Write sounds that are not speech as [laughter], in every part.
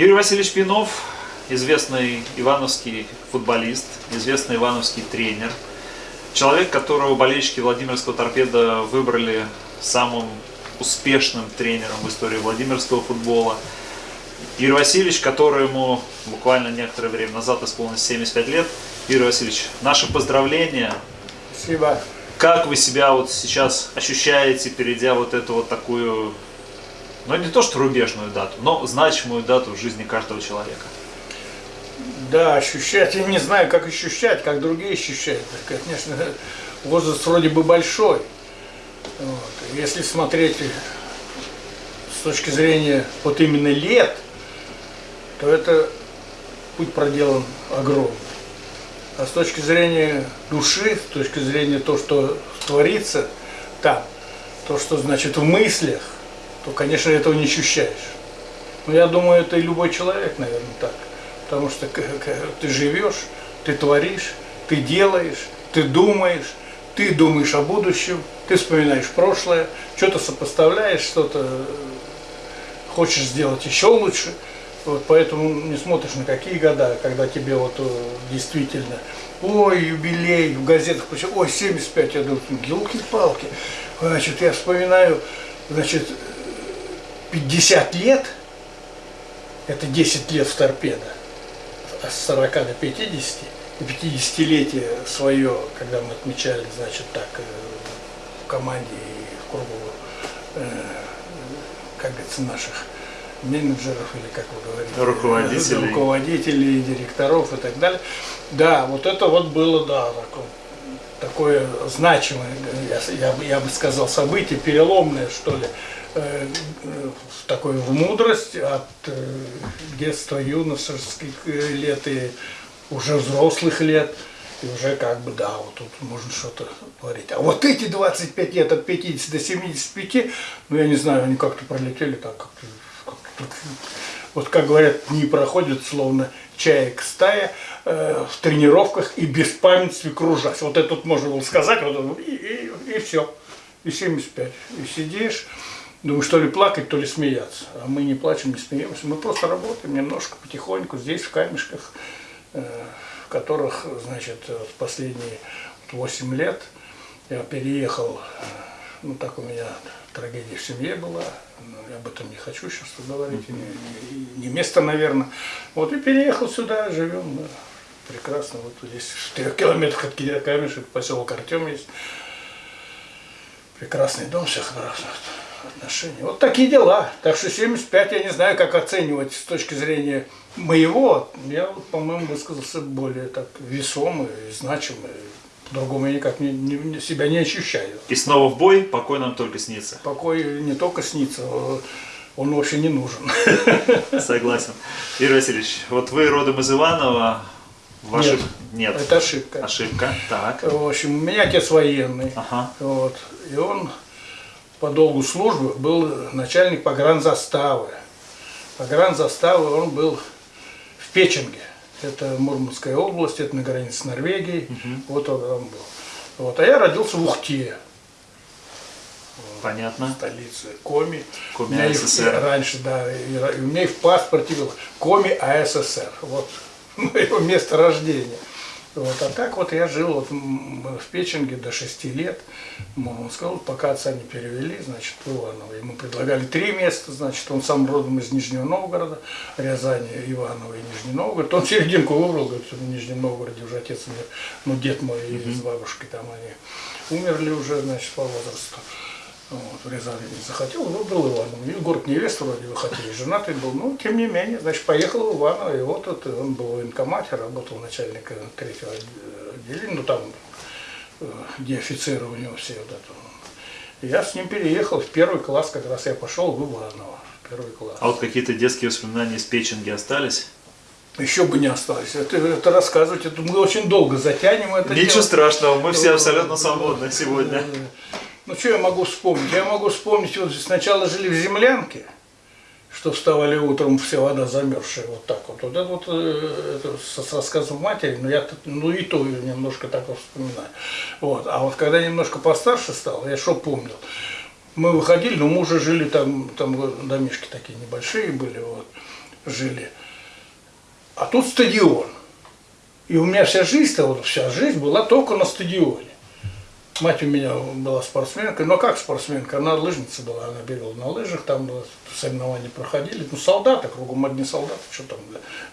Юрий Васильевич Пинов, известный ивановский футболист, известный ивановский тренер. Человек, которого болельщики Владимирского торпеда выбрали самым успешным тренером в истории Владимирского футбола. Юрий Васильевич, которому буквально некоторое время назад исполнилось 75 лет. Юрий Васильевич, наши поздравления. Спасибо. Как вы себя вот сейчас ощущаете, перейдя вот эту вот такую, ну не то что рубежную дату, но значимую дату в жизни каждого человека? Да, ощущать, я не знаю, как ощущать, как другие ощущают. Конечно, возраст вроде бы большой. Вот. Если смотреть с точки зрения вот именно лет, то это путь проделан огромный. А с точки зрения души, с точки зрения того, что творится там, то, что значит в мыслях, то, конечно, этого не ощущаешь. Но я думаю, это и любой человек, наверное, так. Потому что ты живешь, ты творишь, ты делаешь, ты думаешь, ты думаешь о будущем, ты вспоминаешь прошлое, что-то сопоставляешь, что-то хочешь сделать еще лучше – вот поэтому не смотришь на какие года, когда тебе вот э, действительно, ой, юбилей, в газетах, ой, 75, я думаю, гилки-палки. Значит, я вспоминаю, значит, 50 лет, это 10 лет в торпедо, с 40 до 50, и 50-летие свое, когда мы отмечали, значит, так, э, в команде и в кругу, э, как говорится, наших менеджеров или как вы говорите, руководителей, руководителей директоров и так далее. Да, вот это вот было, да, такое, такое значимое, я, я, я бы сказал, событие, переломное, что ли, э, такое в мудрость от э, детства, юношеских лет и уже взрослых лет. И уже как бы, да, вот тут можно что-то говорить. А вот эти 25 лет от 50 до 75, ну я не знаю, они как-то пролетели так, как-то вот как говорят, не проходит словно чаек стая э, в тренировках и без памяти кружась. Вот это вот можно было сказать, вот, и, и, и все. И 75. И сидишь, думаю, что ли плакать, то ли смеяться. А мы не плачем, не смеемся. Мы просто работаем немножко, потихоньку, здесь, в камешках, э, в которых, значит, последние 8 лет я переехал, э, ну так у меня трагедия в семье была, я об этом не хочу сейчас говорить, не, не, место, наверное. Вот и переехал сюда, живем, да, прекрасно, вот здесь в трех километрах от Камешек, поселок Артем есть. Прекрасный дом, все хорошо отношения. Вот такие дела. Так что 75 я не знаю, как оценивать с точки зрения моего. Я, вот, по-моему, высказался более так весомый, значимый, по-другому я никак не, не, себя не ощущаю. И снова в бой, покой нам только снится. Покой не только снится, он вообще не нужен. [laughs] Согласен. Юрий Васильевич, вот вы родом из Иванова, Ваши... Нет, Нет, это ошибка. Ошибка, так. В общем, у меня отец военный, ага. вот, и он по долгу службы был начальник погранзаставы. Погранзаставы он был в Печенге это Мурманская область, это на границе с Норвегией, угу. вот он там был. Вот, а я родился в Ухте. Понятно. Столица Коми. Коми АССР. раньше, да, и, и у меня и в паспорте было Коми АССР. Вот [laughs] мое место рождения. Вот, а так вот я жил вот в Печенге до 6 лет. Он сказал, пока отца не перевели, значит, в Иваново. Ему предлагали три места, значит, он сам родом из Нижнего Новгорода, Рязани, Иваново и Нижний Новгород. Он серединку выбрал, говорит, в Нижнем Новгороде уже отец умер, ну, дед мой и с бабушкой там они умерли уже, значит, по возрасту. Вот, в Рязани не захотел, но был Иванов. Город невеста вроде бы хотели, женатый был, но тем не менее, значит, поехал в Иваново, и вот, вот он был в военкомате, работал начальником третьего отделения, ну там, э, где офицеры у него все вот это. И я с ним переехал в первый класс, как раз я пошел в Иваново, первый класс. А вот какие-то детские воспоминания из Печенги остались? Еще бы не остались. Это, это рассказывать, это мы очень долго затянем это Ничего дело. страшного, мы все абсолютно свободны сегодня. Ну, что я могу вспомнить? Я могу вспомнить, вот сначала жили в землянке, что вставали утром, вся вода замерзшая, вот так вот. Вот это вот э, это с рассказом матери, но я ну и то немножко так вот вспоминаю. Вот. А вот когда немножко постарше стал, я что помнил, мы выходили, но мы уже жили там, там домишки такие небольшие были, вот. жили. А тут стадион. И у меня вся жизнь, вот вся жизнь была только на стадионе. Мать у меня была спортсменкой, но как спортсменка, она лыжница была, она бегала на лыжах, там соревнования проходили. Ну, солдаты, кругом одни солдаты, что там,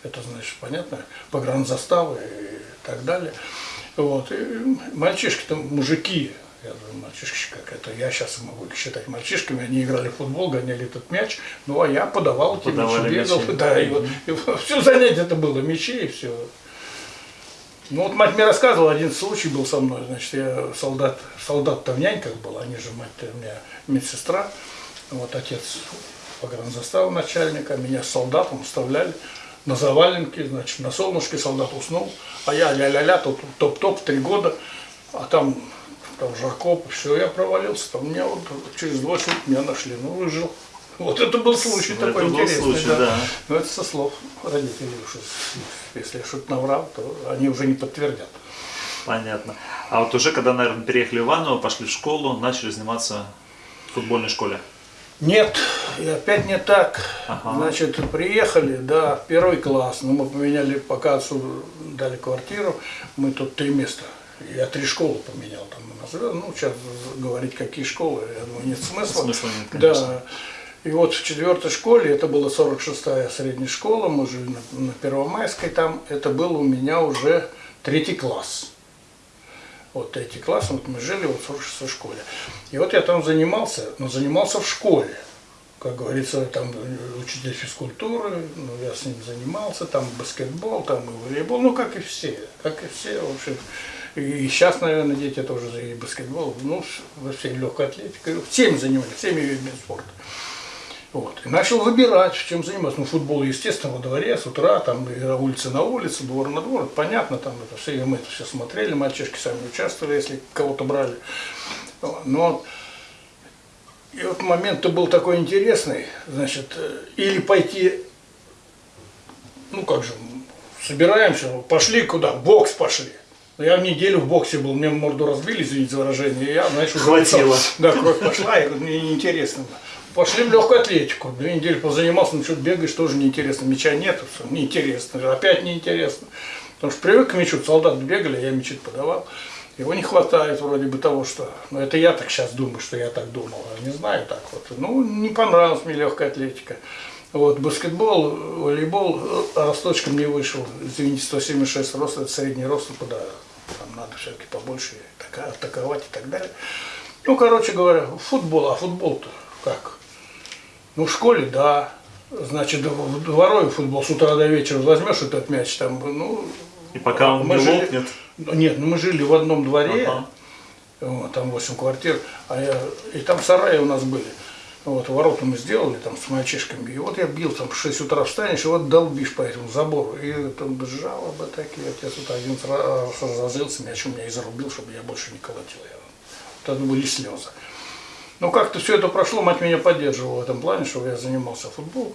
это, значит, понятно, погранзаставы и так далее. Вот. И мальчишки там, мужики, я думаю, мальчишки как это, я сейчас могу их считать мальчишками, они играли в футбол, гоняли этот мяч, ну а я подавал эти мячи, бегал, да, и вот, и все занятие это было, мячи и все. Ну вот мать мне рассказывала, один случай был со мной, значит, я солдат, солдат-то в няньках был, они же мать у меня медсестра, вот отец погранзастава начальника, меня с солдатом вставляли на заваленке, значит, на солнышке солдат уснул, а я ля-ля-ля, топ-топ, три года, а там, там жарко, все, я провалился, там меня вот через два суток меня нашли, ну выжил. Вот это был случай это такой был интересный. Случай, да. Да. Но это со слов родителей. Уж, если я что-то наврал, то они уже не подтвердят. Понятно. А вот уже когда, наверное, переехали в Иваново, пошли в школу, начали заниматься в футбольной школе? Нет, и опять не так. Ага. Значит, приехали, да, первый класс, но мы поменяли, пока отцу дали квартиру, мы тут три места. Я три школы поменял там Ну, сейчас говорить, какие школы, я думаю, нет смысла. Смысла нет, конечно. Да. И вот в четвертой школе, это была 46-я средняя школа, мы жили на, на Первомайской там, это был у меня уже третий класс. Вот третий класс, вот мы жили вот в 46-й школе. И вот я там занимался, но занимался в школе. Как говорится, там учитель физкультуры, ну, я с ним занимался, там баскетбол, там и волейбол, ну как и все, как и все, в общем. И сейчас, наверное, дети тоже и баскетбол, ну, во всей легкой атлетикой, всеми занимались, всеми видами спорта. Вот. И начал выбирать, чем заниматься. Ну, футбол, естественно, во дворе, с утра, там, и улица на улице, двор на двор, понятно, там это все, мы это все смотрели, мальчишки сами участвовали, если кого-то брали. Но и вот момент-то был такой интересный, значит, э, или пойти, ну как же, собираемся, пошли куда, в бокс пошли. Я в неделю в боксе был, мне морду разбили, извините за выражение, и я, знаешь, уже... Хватило. Да, кровь пошла, и мне неинтересно. Пошли в легкую атлетику. Две недели позанимался, ну что-то бегаешь, тоже неинтересно. Мяча нет, все, неинтересно. Опять неинтересно. Потому что привык к мячу, солдаты бегали, я мячи подавал. Его не хватает вроде бы того, что... Ну, это я так сейчас думаю, что я так думал. А не знаю так вот. Ну, не понравилась мне легкая атлетика. Вот, баскетбол, волейбол росточком не вышел. Извините, 176 рост, это средний рост, куда там надо все-таки побольше атаковать и так далее. Ну, короче говоря, футбол, а футбол-то как? Ну, в школе, да. Значит, дворовый футбол с утра до вечера возьмешь этот мяч там, ну... И пока он не жили, лопнет? Нет, ну мы жили в одном дворе, ага. вот, там 8 квартир, а я, и там сараи у нас были. Вот, ворота мы сделали там с мальчишками. И вот я бил, там в 6 утра встанешь, и вот долбишь по этому забору. И там жалобы такие. Отец вот один раз разозлился, мяч у меня и зарубил, чтобы я больше не колотил. Вот это были слезы. Ну, как-то все это прошло, мать меня поддерживала в этом плане, что я занимался футболом.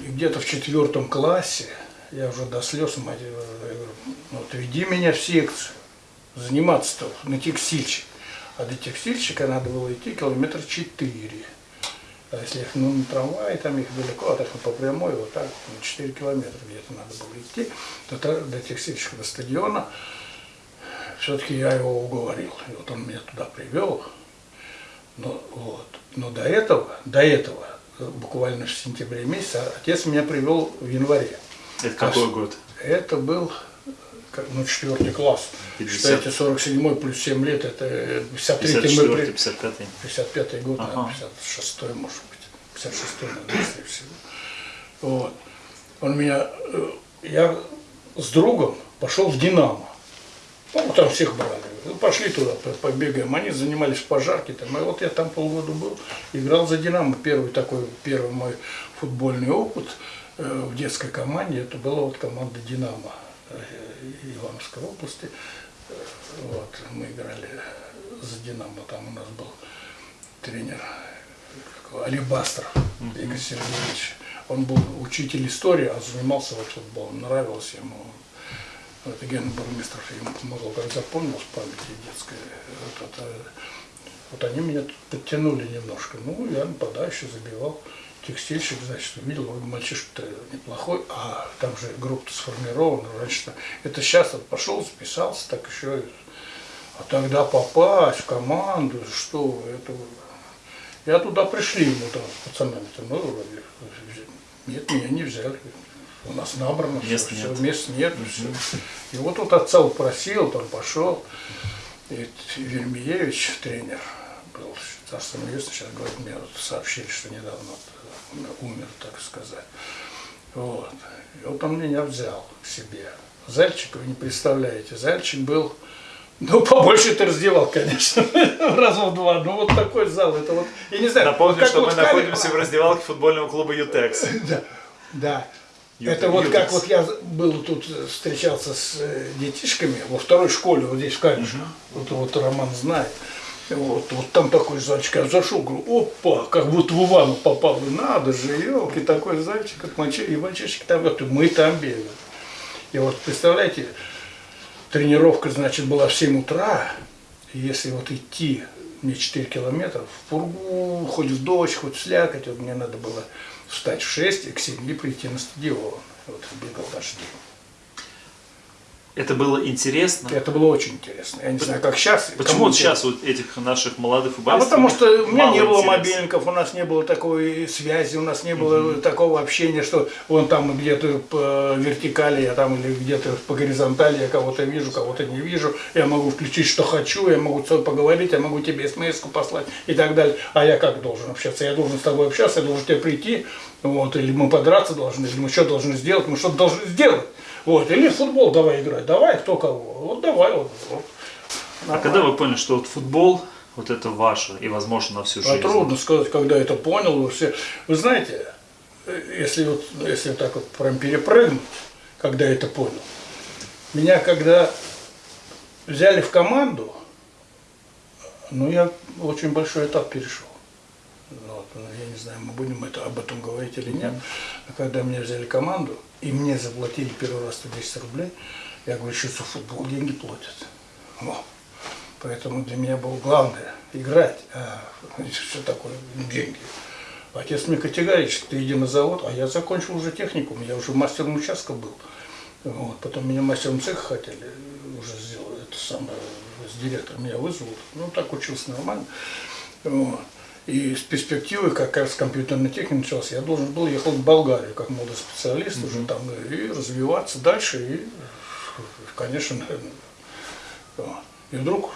И где-то в четвертом классе, я уже до слез, мать, я говорю, ну, вот веди меня в секцию, заниматься-то на текстильщик. А до текстильщика надо было идти километр четыре. А если их ну, на трамвае, там их далеко, а так по прямой, вот так, 4 километра где-то надо было идти, то до текстильщика, до стадиона все-таки я его уговорил. И вот он меня туда привел. Но, вот. Но до этого, до этого, буквально в сентябре месяце, отец меня привел в январе. Это какой а, год? Это был ну, четвертый класс. 50... Считайте, 47 плюс 7 лет, это 53 54 55 55 год, ага. 56 может быть. 56 наверное, всего. Вот. Он меня, э, я с другом пошел в Динамо. Ну, там всех брали. Ну, пошли туда, побегаем. Они занимались пожарки. Там. И вот я там полгода был, играл за «Динамо». Первый такой, первый мой футбольный опыт э, в детской команде, это была вот команда «Динамо» э, Ивановской области. Э, вот, мы играли за «Динамо». Там у нас был тренер Алибастров Игорь Сергеевич. Он был учитель истории, а занимался вот футболом. Нравилось ему это Гена Бурмистров ему помогал, как запомнил с памяти детской. Вот, это, вот они меня подтянули немножко. Ну, я нападающий забивал. текстильщик, значит, увидел, мальчишка-то неплохой, а там же группа сформирована раньше. Это сейчас вот пошел, записался, так еще. А тогда попасть в команду, что это... Я туда пришли ему там с пацанами-то, ну, вроде, нет, меня не взяли. У нас набрано Мест все, нет. мест нет, все. И вот тут отца упросил, там пошел. И Вермиевич, тренер, был царство небесное, сейчас говорит, мне вот сообщили, что недавно вот умер, так сказать. Вот. И вот он меня взял к себе. Зальчик, вы не представляете, Зальчик был, ну, побольше ты раздевал, конечно, [laughs] раза в два. Ну, вот такой зал, это вот, я не знаю. Напомню, вот что вот мы находимся в раздевалке футбольного клуба «Ютекс». [laughs] Да, да. Это вот как вот я был тут, э, встречался с э, детишками во второй школе, вот здесь в Камешках. Вот, вот Роман знает. Вот, вот там такой зайчик, я зашел, говорю, опа, как будто в Ивану попал. И надо же, елки, такой зайчик, как мальчишки, и мальчишки там, и мы там бегаем. И вот представляете, тренировка, значит, была в 7 утра, и если вот идти мне 4 километра, в пургу, хоть в дождь, хоть в слякоть, вот мне надо было встать в 6 и к 7 прийти на стадион. Вот бегал дожди. Это было интересно. Это было очень интересно. Я не знаю, как сейчас. Почему вот сейчас вот этих наших молодых А футболистов потому что у меня не было интереса? мобильников, у нас не было такой связи, у нас не было такого общения, что он там где-то по вертикали, я там или где-то по горизонтали, я кого-то вижу, кого-то не вижу, я могу включить, что хочу, я могу с тобой поговорить, я могу тебе смс послать и так далее. А я как должен общаться? Я должен с тобой общаться, я должен тебе прийти, вот, или мы подраться должны, или мы что должны сделать, мы что-то должны сделать. Вот, или в футбол давай играть, давай, кто кого, вот давай, вот, вот. А когда вы поняли, что вот футбол, вот это ваше, и возможно на всю А жизнь? трудно сказать, когда это понял. вы Все. Вы знаете, если вот если так вот прям перепрыгнуть, когда это понял. Меня когда взяли в команду, ну я очень большой этап перешел. Ну, вот, ну, я не знаю, мы будем это, об этом говорить или нет. Но когда меня взяли команду, и мне заплатили первый раз 110 рублей, я говорю, что за футбол деньги платят. Во. Поэтому для меня было главное играть, а [laughs] что такое деньги. Отец мне категорически, ты иди на завод, а я закончил уже техникум, я уже мастером участка был. Вот. Потом меня мастером цеха хотели уже сделать, это самое, с директором меня вызвал. Ну, так учился нормально. Вот. И с перспективы, как раз компьютерной техники начался, я должен был ехать в Болгарию как молодой специалист уже там и развиваться дальше. И, конечно, наверное. И вдруг,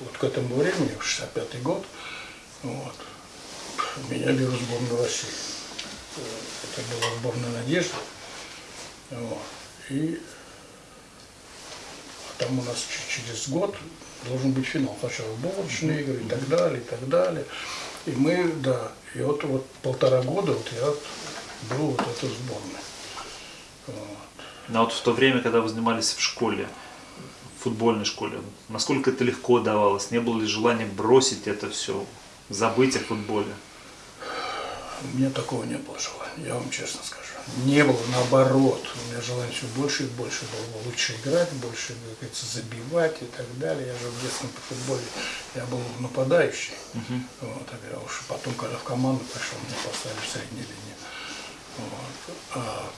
вот к этому времени, в 65 год, вот, меня берут в сборную России. Это была сборная «Надежда». Вот. И там у нас через год должен быть финал. Сначала булочные игры и так далее, и так далее. И мы, да, и вот, вот полтора года вот я был вот в этой сборной. Но вот в то время, когда вы занимались в школе, в футбольной школе, насколько это легко давалось? Не было ли желания бросить это все, забыть о футболе? У меня такого не было желания, я вам честно скажу. Не было, наоборот. У меня желание все больше и больше было. Лучше играть, больше, как говорится, забивать и так далее. Я же в детском по футболе, я был нападающий. Вот, а уж потом, когда в команду пришел, меня поставили в средней линии. Вот. А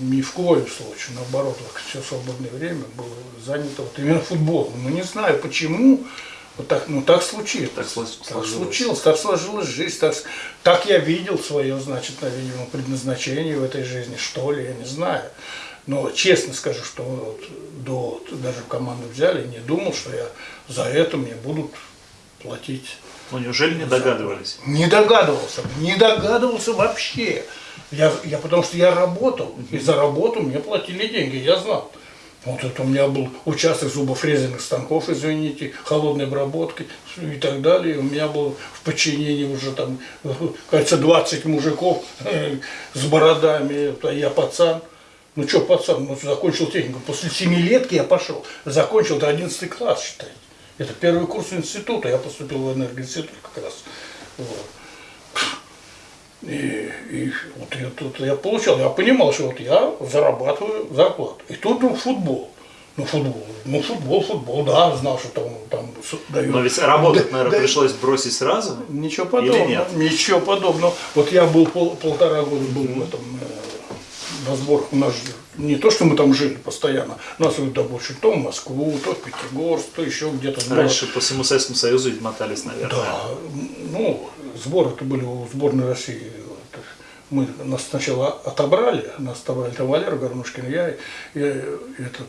ни в коем случае, наоборот, все свободное время было занято вот именно футболом. Ну, не знаю почему, вот так, ну так случилось. Так Так случилось, так сложилась жизнь, так, так я видел свое, значит, видимо, предназначение в этой жизни, что ли, я не знаю. Но честно скажу, что вот до, даже в команду взяли, не думал, что я за это мне будут платить. Ну неужели не догадывались? Не догадывался, не догадывался вообще. Я, я, потому что я работал, и за работу мне платили деньги, я знал. Вот это у меня был участок зубофрезерных станков, извините, холодной обработки и так далее. У меня был в подчинении уже там, [laughs] кажется, 20 мужиков э, с бородами, я пацан. Ну что, пацан, ну, закончил технику. После семилетки я пошел. Закончил, это 11 класс, считайте. Это первый курс института. Я поступил в энергоинститут как раз. Вот. И, и вот я, тут я получал, я понимал, что вот я зарабатываю зарплату. И тут вдруг футбол. Ну, футбол. Ну, футбол, футбол, да, знал, что там, там дают. Но ведь работать, наверное, да, пришлось бросить сразу. Ничего подобного. нет? Ничего подобного. Вот я был пол- полтора года был в этом э, на сборах. У нас не то, что мы там жили постоянно. Нас да, больше то в Москву, то в Пятигорск, то еще где-то. Раньше по всему Советскому Союзу мотались, наверное. Да, ну, сборы-то были у сборной России. Мы нас сначала отобрали, нас отобрали там Валера Горнушкин, я, и этот,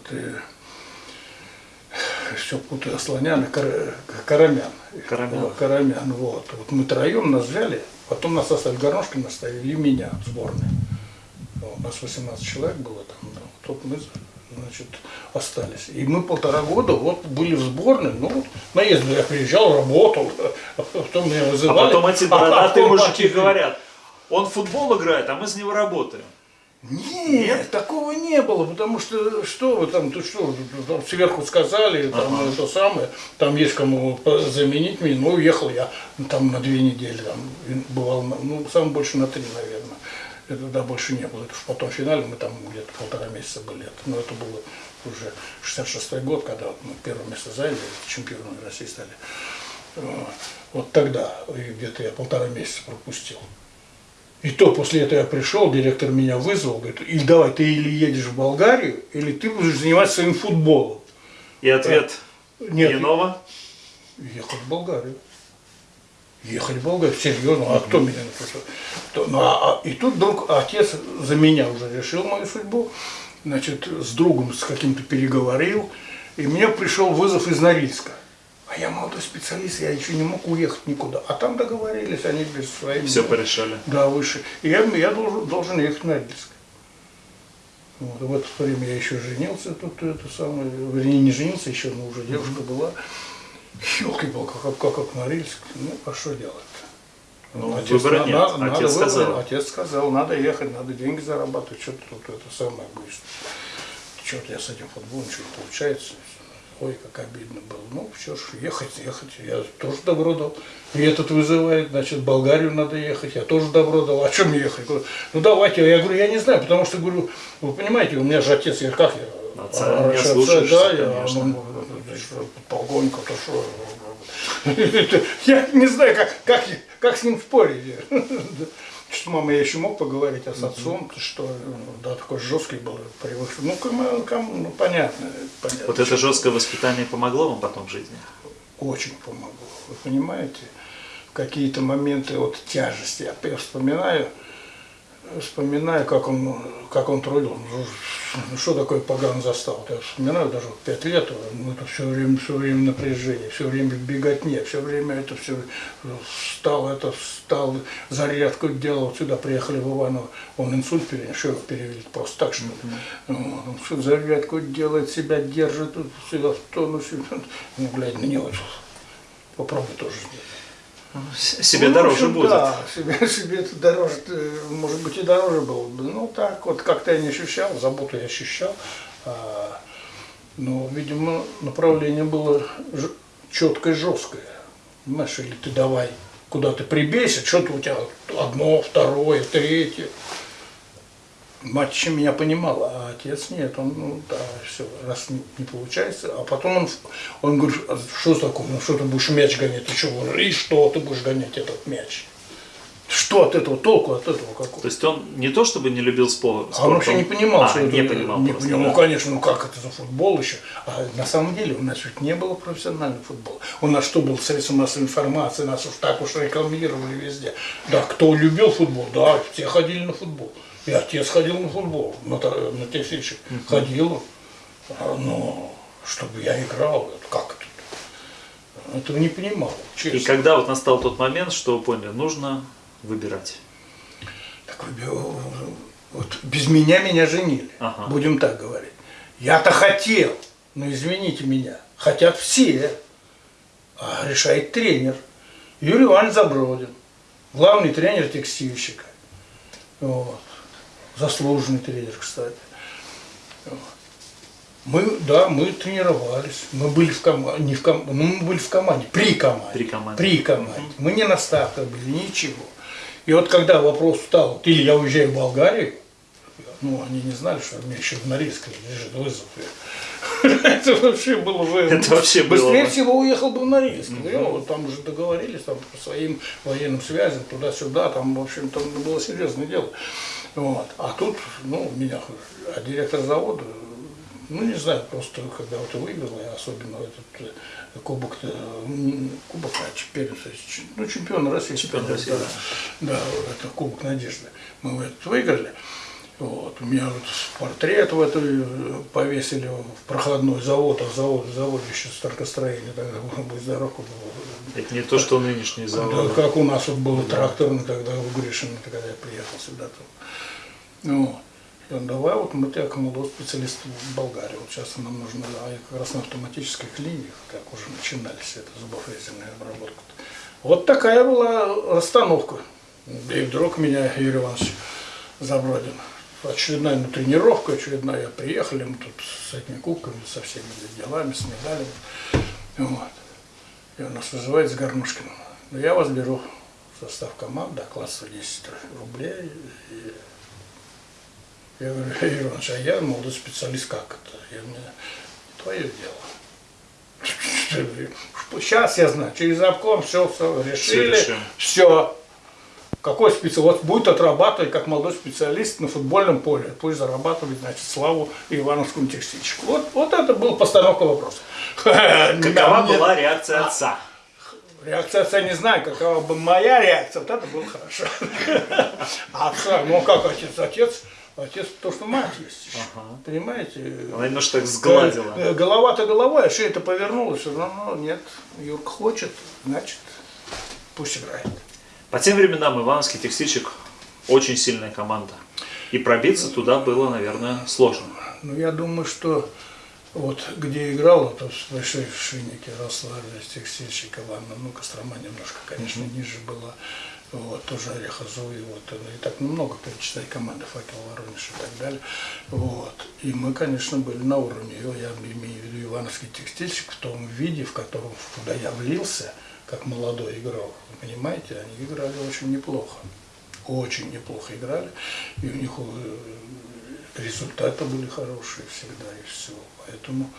все путаю, Слонян Кар- Карамян. Карамян. Вот, Карамян, вот. Вот мы троем нас взяли, потом нас оставили Горнушкина, оставили и меня сборной. У нас 18 человек было там, тут мы, значит, остались. И мы полтора года вот были в сборной, ну, вот наездом я приезжал, работал, а потом меня А вызывали. потом эти а бородатые потом мужики эти- говорят, он в футбол играет, а мы с него работаем. Нет, такого не было, потому что что вы там, ты что, там сверху сказали, там Ага. это самое, там есть кому заменить меня, ну уехал я там на две недели, там бывал, ну самое больше на три, наверное. Это да, больше не было. Это уж потом в финале мы там где-то полтора месяца были. Но это было уже 66 год, когда мы первое место заняли, чемпионами России стали. Вот. Тогда и где-то я полтора месяца пропустил. И то после этого я пришел, директор меня вызвал, говорит, или давай ты или едешь в Болгарию, или ты будешь заниматься своим футболом. И ответ Нет, Янова. ехать в Болгарию. Ехать в Болгарию, серьезно, а кто меня на то, что- кто- ну, а- а- И тут вдруг отец за меня уже решил мою судьбу, значит, с другом с каким-то переговорил, и мне пришел вызов из Норильска. А я молодой специалист, я еще не мог уехать никуда. А там договорились, они без своими... Все порешали. Да, выше. И я, я должен, должен ехать на Норильск. Вот, в это время я еще женился, тут это самое, вернее, не женился еще, но уже девушка была. Елки палки как, как, как Норильск, ну, а что делать-то? Ну, выбора на- нет. на- Отец надо выбор. сказал. Отец сказал, надо ехать, надо деньги зарабатывать, что-то тут это самое будешь. Что-то я с этим футболом не получается. Ой, как обидно было. Ну, все ж, ехать, ехать. Я тоже добро дал. И этот вызывает, значит, в Болгарию надо ехать. Я тоже добро дал. А чем ехать? Ну, давайте. Я говорю, я не знаю, потому что, говорю, вы понимаете, у меня же отец, я как я? Отца а, не раньше ослушаешься, да, я, конечно. ну, полковник, то что? [laughs] Я не знаю, как, как, как с ним спорить. [laughs] Что мама я еще мог поговорить, а с отцом, что ну, да, такой жесткий был, привык. Ну, кому, кому, ну понятно, понятно. Вот это жесткое воспитание помогло вам потом в жизни? очень помогло. Вы понимаете, какие-то моменты вот тяжести. Я я вспоминаю, вспоминаю, как он, как он трудил. Ну, что такое поган застал? Я вспоминаю даже вот пять лет, ну, это все время, все время напряжение, все время беготня, все время это все встал, это встал, зарядку делал, сюда приехали в Иваново, он инсульт перенес, что его перевели просто так, что вот, он всю зарядку делает, себя держит, всегда в тонусе, [laughs] ну, глядя на него, попробуй тоже сделать. Себе Ну, дороже общем, будет. Да, себе, [laughs] себе это дороже, может быть и дороже было бы. Ну так вот как-то я не ощущал, заботу я ощущал. А, но, видимо, направление было четкое, жесткое. Понимаешь, или ты давай куда ты прибейся, что-то у тебя одно, второе, третье. Мать еще меня понимала, а отец нет, он, ну да, все, раз не, не получается. А потом он, он говорит, «А что такое, ну что ты будешь мяч гонять, ты что, и что ты будешь гонять этот мяч? Что от этого, толку от этого какого? То есть он не то чтобы не любил спор- спорт, А он вообще не понимал, а, что не это, понимал не просто, понимал. да. Ну, конечно, ну как это за футбол еще? А на самом деле у нас ведь не было профессионального футбола. У нас что был средства массовой информации, нас уж так уж рекламировали везде. Да, кто любил футбол, да, все ходили на футбол. И отец ходил на футбол, на, на те встречи ходил. А, но чтобы я играл, как это? Этого не понимал, честно. И когда вот настал тот момент, что вы поняли, нужно выбирать. Так вот без меня меня женили, Ага. будем так говорить. Я-то хотел, но извините меня, хотят все, а решает тренер. Юрий Иванович Забродин, главный тренер текстильщика. Вот. Заслуженный тренер, кстати. Мы, да, мы тренировались, мы были в команде, не в ком... ну, мы были в команде, при команде. При команде. При команде. Мы не на ставках были, ничего. И вот когда вопрос стал, или я уезжаю в Болгарию, ну, они не знали, что у меня еще в Норильске лежит вызов. Это вообще было бы... Это вообще было Быстрее бы. всего уехал бы в Норильск. Ну, там уже договорились там, по своим военным связям, туда-сюда, там, в общем, там было серьезное дело. Вот. А тут, ну, меня, а директор завода, ну, не знаю, просто когда вот выиграл, я особенно этот э, кубок, э, кубок, а чемпион, ну, чемпион России. Чемпион да, России, да, да. да, это Кубок Надежды. Мы этот выиграли. Вот. У меня вот портрет в эту э, повесили в проходной завод, а завод, завод еще старкостроения, тогда будь здоров. Это не то, что нынешний Да, завод. как у нас вот был тракторный тогда у Гришина, когда я приехал сюда. Там. Ну, и он, давай вот мы тебя молодой специалист в Болгарии. Вот сейчас нам нужно, а я как раз на автоматических линиях, как уже начинались это зубофрезерная обработка. Вот такая была расстановка. И вдруг меня Юрий Иванович Забродин. Очередная ну, тренировка, очередная. Приехали мы тут с этими кубками, со всеми делами, с медалями. Вот. И он нас вызывает с Горнушкиным. Ну, я вас беру в состав команды, оклад 110 рублей. И я говорю, Юрий Иванович, а я молодой специалист, как это? Я мне, твое дело. [laughs] Сейчас я знаю, через обком все, все решили, решим. все. Какой специалист? Вот будет отрабатывать как молодой специалист на футбольном поле. Пусть зарабатывает, значит, славу Ивановскому текстильщику. Вот, вот это была постановка вопроса. [laughs] Какова была реакция отца? Реакция отца не знаю, какова бы моя реакция, вот это было хорошо. [laughs] Отца, ну как отец? Отец, отец, то, что мать есть. Ага. Понимаете? Она немножко так сгладила. Э, Голова-то головой, а шея-то повернулась. Все равно нет. Юрка хочет, значит, пусть играет. По тем временам Ивановский текстильщик очень сильная команда. И пробиться туда было, наверное, сложно. Ну, я думаю, что вот где играл, вот в большой шиннике расслабились текстильщик Ивана, ну, Кострома немножко, конечно, ниже была. Вот, тоже Орехозуй, вот, и так много перечислять команды, Факел, Воронеж и так далее. Вот. И мы, конечно, были на уровне, я имею в виду Ивановский текстильщик в том виде, в котором, куда я влился, как молодой игрок. Вы понимаете, они играли очень неплохо. Очень неплохо играли. И у них э, результаты были хорошие всегда и все. Поэтому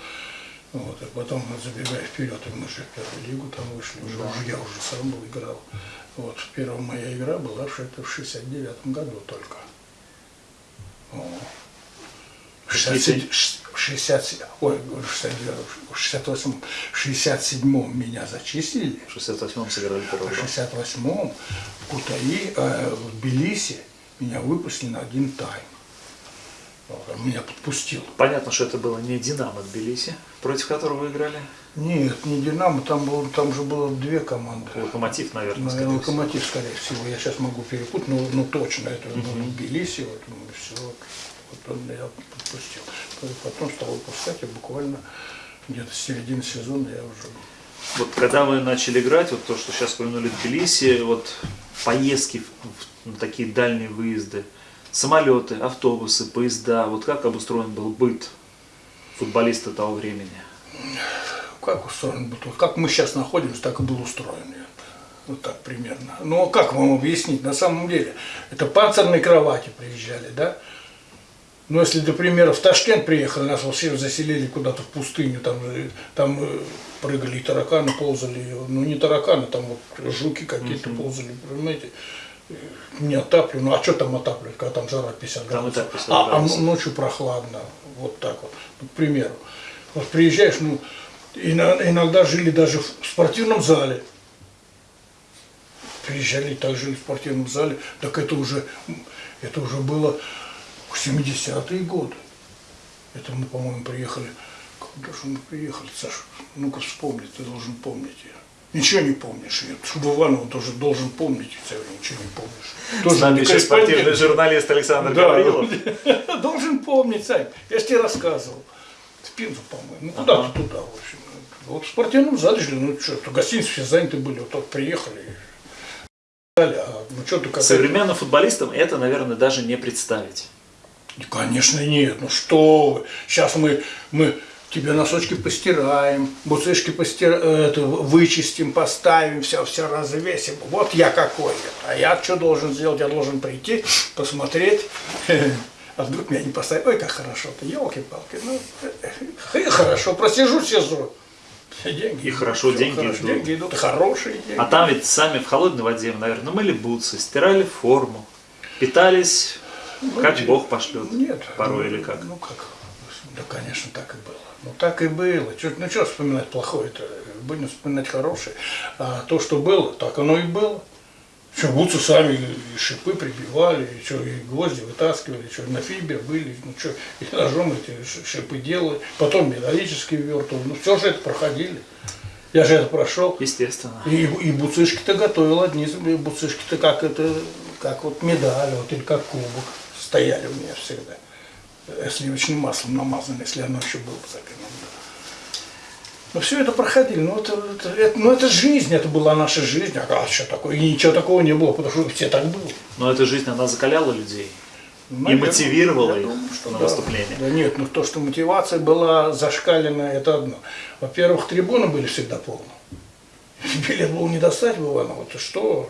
вот, а потом, забегая вперед, и мы же в первую лигу там вышли, уже, уже я уже сам был играл. Вот, первая моя игра была в это в 69 году только. О. В 67, в 67, ой, в 69, в 68, в 67 меня зачислили, В 68-м сыграли первый в гол. 68-м в Кутаи, э, в Тбилиси меня выпустили на один тайм. Вот, меня подпустил. Понятно, что это было не Динамо Тбилиси, против которого вы играли. Нет, не Динамо, там, был, там же было две команды. Локомотив, наверное, Наверное, скорее всего. локомотив, скорее всего. Я сейчас могу перепутать, но, но точно это ну, Тбилиси, вот, ну, все, вот, он меня подпустил. Потом стал выпускать, и буквально где-то с середины сезона я уже Вот когда вы начали играть, вот то, что сейчас упомянули Тбилиси, вот поездки в- в- на такие дальние выезды, самолеты, автобусы, поезда, вот как обустроен был быт футболиста того времени? Как устроен был? Вот Как мы сейчас находимся, так и был устроен. Вот так примерно. А как вам объяснить? На самом деле, это панцирные кровати приезжали, да? Ну, если, например, в Ташкент приехали, нас вообще заселили куда-то в пустыню, там, э, там э, прыгали и тараканы, ползали, ну, не тараканы, там вот жуки какие-то ползали, понимаете? Э, Не отапливали, ну, а что там отапливать, когда там жара 50 Там и градусов? так 50 а, а градусов. ночью прохладно, вот так вот, ну, к примеру. Вот приезжаешь, ну, иногда жили даже в спортивном зале. Приезжали, так жили в спортивном зале, так это уже, это уже было в 70-е годы. Это мы, по-моему, приехали, когда же мы приехали, Саша, ну-ка вспомни, ты должен помнить. Ничего не помнишь. Я Шубыванова тоже должен помнить, я ничего не помнишь. Тоже С нами еще спортивный журналист Александр Да. Гаврилов. [laughs] Должен помнить, Сань. Я же тебе рассказывал. В Пензу, по-моему. Ну, куда-то Ага. туда, в общем. Вот в спортивном зале жили, ну что, то гостиницы все заняты были, вот так приехали. А, ну что ты Современным футболистам это, наверное, даже не представить. Конечно, нет. Ну что вы. Сейчас мы, мы тебе носочки постираем, буцышки постир... э, это, вычистим, поставим, все, все развесим. Вот я какой. А я что должен сделать? Я должен прийти, посмотреть, [laughs] А вдруг меня не поставят, ой, как хорошо-то, елки-палки, ну, э, хорошо, просижу сезон. Деньги и хорошо, деньги хорошо, идут. Деньги идут, хорошие деньги. А там ведь сами в холодной воде, наверное, мыли бутсы, стирали форму, питались, Ну, как те- Бог пошлет. Нет. Порой ну, или как? Ну как? Да, конечно, так и было. Ну так и было. Чё- ну что вспоминать плохое-то? Будем вспоминать хорошее. А то, что было, так оно и было. Что, бутсы сами и шипы прибивали, и, что, и гвозди вытаскивали, что, на фибер были, ну что, и ножом эти шипы делали, потом металлические вертывали, ну все же это проходили. Я же это прошел. Естественно. И, и буцишки-то готовил одни, буцишки-то как это, как вот медаль, вот, или как кубок, стояли у меня всегда. Э, Сливочным маслом намазано, если оно еще было бы Но все это проходили, ну это, это, это- ну это жизнь, это была наша жизнь, а что такое, и ничего такого не было, потому что все так было. Но эта жизнь, она закаляла людей. Наверное, мотивировала я их думаю, что на да. выступление. Да нет, ну то, что мотивация была зашкаленная, это одно. Во-первых, трибуны были всегда полны. Билет был не достать в Иваново, ты что?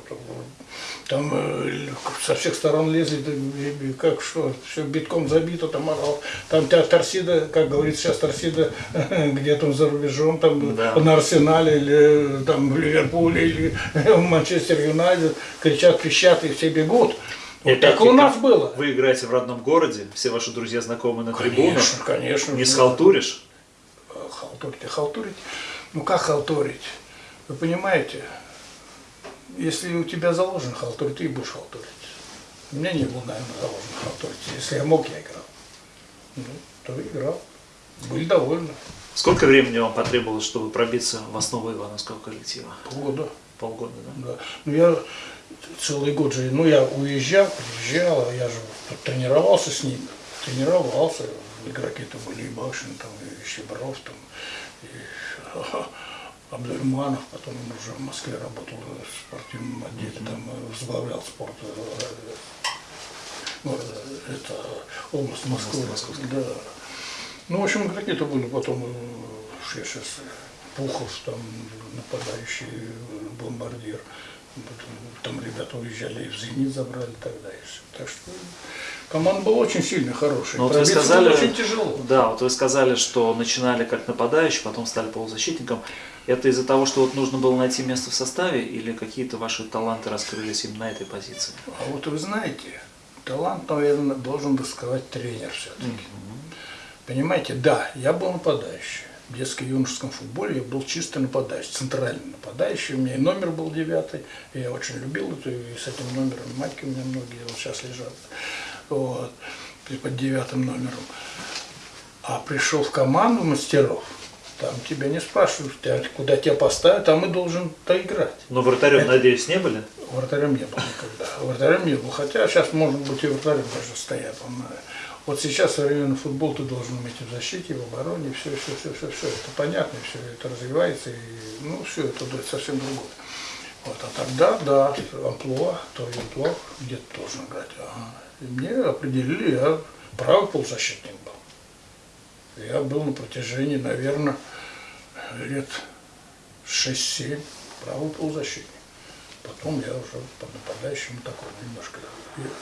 Там э, со всех сторон лезли, и- и как что, все битком забито, там, орал. там торсида, как говорит сейчас торсида, [laughs] где-то за рубежом, там Да. на Арсенале, или там в Ливерпуле, или [laughs] в Манчестер Юнайтед, кричат, пищат, и все бегут. И Вот так у нас было. Вы играете в родном городе, все ваши друзья знакомы на трибунах. Конечно, конечно. Не схалтуришь? Халтурить халтурить. Ну как халтурить? Вы понимаете, если у тебя заложен халтурить, ты и будешь халтурить. У меня не было, наверное, заложен халтурить. Если я мог, я играл. Ну, то играл. Были довольны. Сколько времени вам потребовалось, чтобы пробиться в основу Ивановского коллектива? Полгода. Полгода, да? Да. Ну я целый год же, ну я уезжал, приезжал, а я же тренировался с ним, тренировался, игроки-то были и Башин, там, и Щебров, там, и Абдульманов, потом он уже в Москве работал в спортивном отделе, там э, возглавлял спорт, э, ну, э, это область Москвы, да. Ну, в общем, какие-то были потом, э, я сейчас, Пухов, там, нападающий э, бомбардир, Потом там ребята уезжали и в «Зенит» забрали тогда еще. Так что команда была очень сильно хорошая. Ну, вот вы сказали, очень тяжело. да, вот вы сказали, что начинали как нападающий, потом стали полузащитником. Это из-за того, что вот нужно было найти место в составе, или какие-то ваши таланты раскрылись именно на этой позиции? А вот вы знаете, талант, наверное, должен сказать тренер все-таки. Понимаете, да, я был нападающий. В детско-юношеском футболе я был чисто нападающий, центральный нападающий. У меня и номер был девятый. Я очень любил это, и с этим номером матьки у меня многие вот сейчас лежат. Вот, под девятым номером. А пришел в команду мастеров, там тебя не спрашивают, куда тебя поставят, там и должен то играть. Но вратарем, Это- надеюсь, не были? Вратарем не был никогда. Вратарем не был. Хотя сейчас, может быть, и вратарем даже стоят. Он, э, вот сейчас современный футбол ты должен уметь в защите, в обороне, все, все, все, все, все. Это понятно, все это развивается, и ну все, это да, совсем другое. Вот, а тогда, да, амплуа, то и амплуа, где ты должен играть. Ага. И мне определили, я правый полузащитник был. Я был на протяжении, наверное, лет 6-7 правый полузащитник. Потом я уже под нападающим такой немножко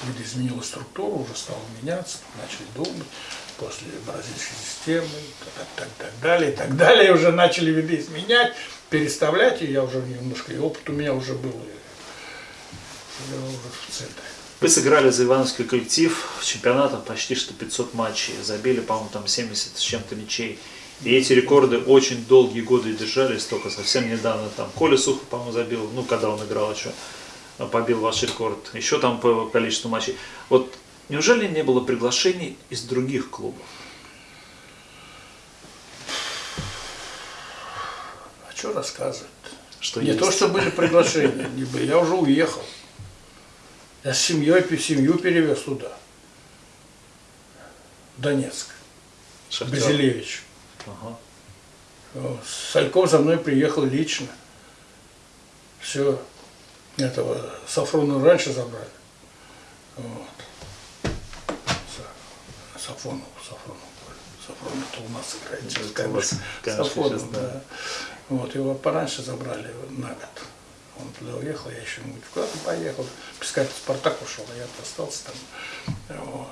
видоизменила структуру, уже стал меняться, начали думать, после бразильской системы, так, так, так далее, и так далее, уже начали видоизменять, переставлять, и я уже немножко, и опыт у меня уже был, и я уже в центре. Вы сыграли за Ивановский коллектив в чемпионатах почти что 500 матчей, забили, по-моему, там 70 с чем-то мячей. И эти рекорды очень долгие годы держались, только совсем недавно там Коля Сухов, по-моему, забил, ну, когда он играл еще, побил ваш рекорд, еще там по количеству матчей. Вот неужели не было приглашений из других клубов? А что рассказывать? Что Не есть? то, что были приглашения, я уже уехал. Я с семьей, семью перевез туда, Донецк, Шахтер. Базилевич. Ага. Сальков за мной приехал лично. Все. Этого Сафрона раньше забрали. Вот. Са- Сафонов, Сафонов. Сафронов это у нас играет. сейчас, да. да. Вот, его пораньше забрали на год. Он туда уехал, я еще куда-то поехал. Пискатель Спартак ушел, а я остался там. Вот.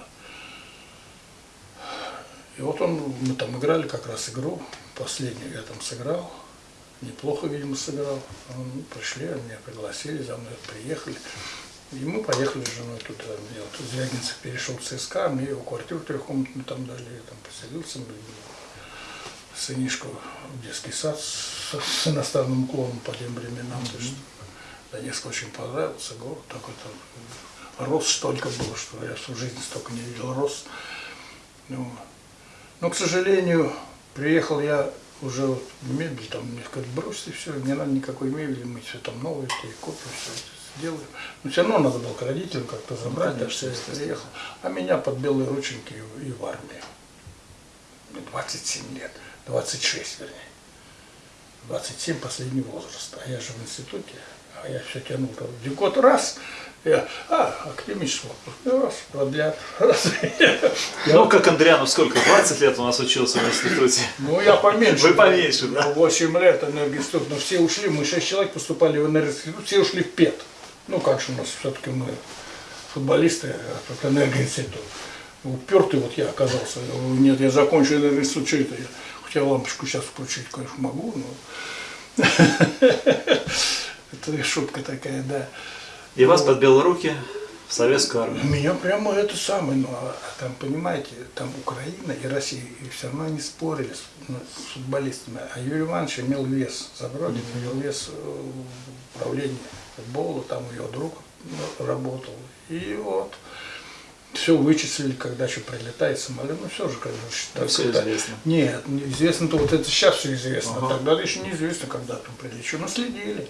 И вот он, мы там играли как раз игру, последнюю я там сыграл, неплохо, видимо, сыграл. Он, пришли, меня пригласили, за мной приехали. И мы поехали с женой туда. Я вот Звягинцев перешел в ЦСКА, мне его квартиру трехкомнатную там дали, я там поселился, сынишку в детский сад с, с иностранным уклоном по тем временам. То есть Донецк очень понравился, город такой там рост столько было, что я всю жизнь столько не видел рост. Ну, но, к сожалению, приехал я уже вот мебель, там мне сказали, бросьте все, не надо никакой мебели, мы все там новые, все, и копию, все это сделаем. Но все равно надо было к родителям как-то забрать, ну, конечно, что я приехал. А меня под белые рученьки и, и в армию. Мне 27 лет, 26 вернее. 27 последний возраст, а я же в институте, а я все тянул там. Год раз, я, а, академический отпуск, раз, продлят, раз. Ну, как Андриану, сколько, 20 лет у нас учился в институте? Ну, я поменьше. Вы поменьше, да? 8 лет энергоинститут, но все ушли, мы 6 человек поступали в энергоинститут, все ушли в ПЕТ. Ну, как же у нас все-таки мы футболисты, а тут энергоинститут. Упертый вот я оказался. Нет, я закончил энергоинститут, что это я? Хотя лампочку сейчас включить, конечно, могу, но... [laughs] Это шутка такая, да. И вас подбил руки в советскую армию. Меня прямо это самое, ну, а там, понимаете, там Украина и Россия, и все равно они спорили с, ну, с футболистами. А Юрий Иванович имел вес за Бродин, имел вес э, управления футбола, там ее друг ну, работал. И вот все вычислили, когда еще прилетает самолет, ну все же, конечно, да, все когда... известно. Нет, известно-то вот это сейчас все известно, ага. тогда еще неизвестно, когда там прилечу, но следили.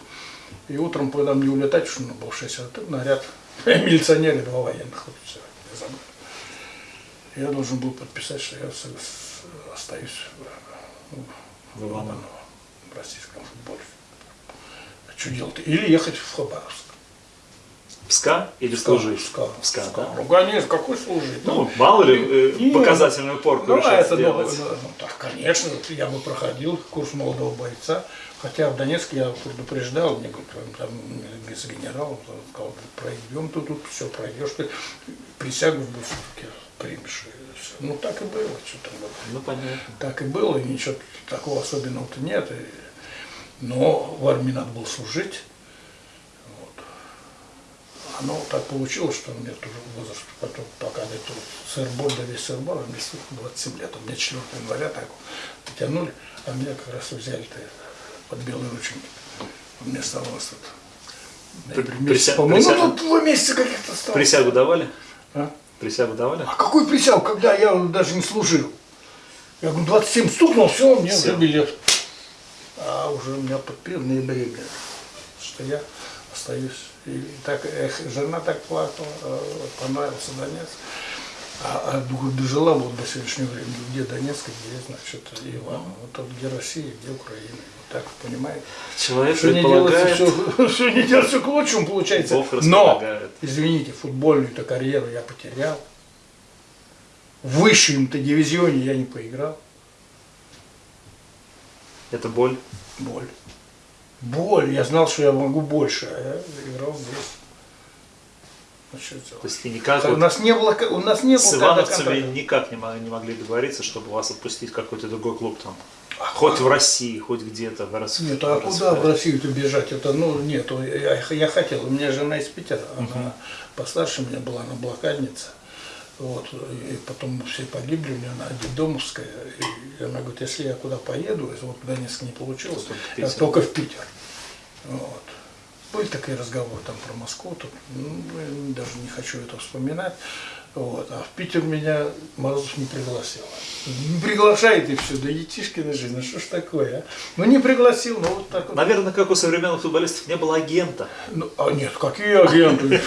И утром, когда мне улетать, что ну, был 6 а тут наряд, [laughs] милиционеры, два военных офицера забрали. Я должен был подписать, что я остаюсь в, в, Иваново, в российском футболе. А что делать? Или ехать в Хабаровск. В СКА или СКА, служить? В СКА. В СКА, СКА. Да? Ну, конечно, какой служить? Ну, мало ли, э, показательную порку ну, это, сделать. Ну, ну, так, конечно, я бы проходил курс молодого бойца, хотя в Донецке я предупреждал, мне говорят, там без генерала, сказал, пройдем тут, тут все пройдешь, ты присягу в все примешь. Ну, так и было, что там было. Ну, понятно. Так и было, и ничего такого особенного-то нет. И, но в армии надо было служить оно так получилось, что у меня тоже возраст, потом, пока это сырболь, да весь сырболь, мне 27 лет, у меня 4 января так вот тянули, а меня как раз взяли-то под белые рученьки. У меня оставалось тут Прися... по-моему, ну тут два месяца каких-то стало. Присягу давали? А? Присягу давали? А какую присягу, когда я даже не служил? Я говорю, 27 стукнул, все, мне все. уже билет. А уже у меня подпил ноябре, что я остаюсь и так, эх, жена так плакала, э, понравился Донецк. А, а дожила вот до сегодняшнего времени, где Донецк, где, значит, Иван. Вот тут где Россия, где Украина. Так, понимаете? Человек что не делается, все, все [laughs] не делается к лучшему, получается. Бог Но, извините, футбольную-то карьеру я потерял. В высшем-то дивизионе я не поиграл. Это боль? Боль боль. Я знал, что я могу больше, а я играл здесь. Ну, То есть никак у нас не было, у нас не было с ивановцами никак не могли, не могли договориться, чтобы вас отпустить в какой-то другой клуб там. Хоть в России, хоть где-то в России. Нет, а куда в Россию-то бежать? Это, ну, нет, я, я хотел, у меня жена из Питера, она uh постарше меня была, она блокадница. Вот, и потом все погибли, у меня она детдомовская. И она говорит, если я куда поеду, если вот Донецк не получилось, только в Питер. Только в Питер. Вот. Были такие разговоры там про Москву, тут, ну, даже не хочу это вспоминать. Вот. А в Питер меня Морозов не пригласил. Не приглашает и все, да етишкина жизнь, ну что ж такое, а? Ну не пригласил, ну вот так вот. Наверное, как у современных футболистов не было агента. Ну, а нет, какие агенты?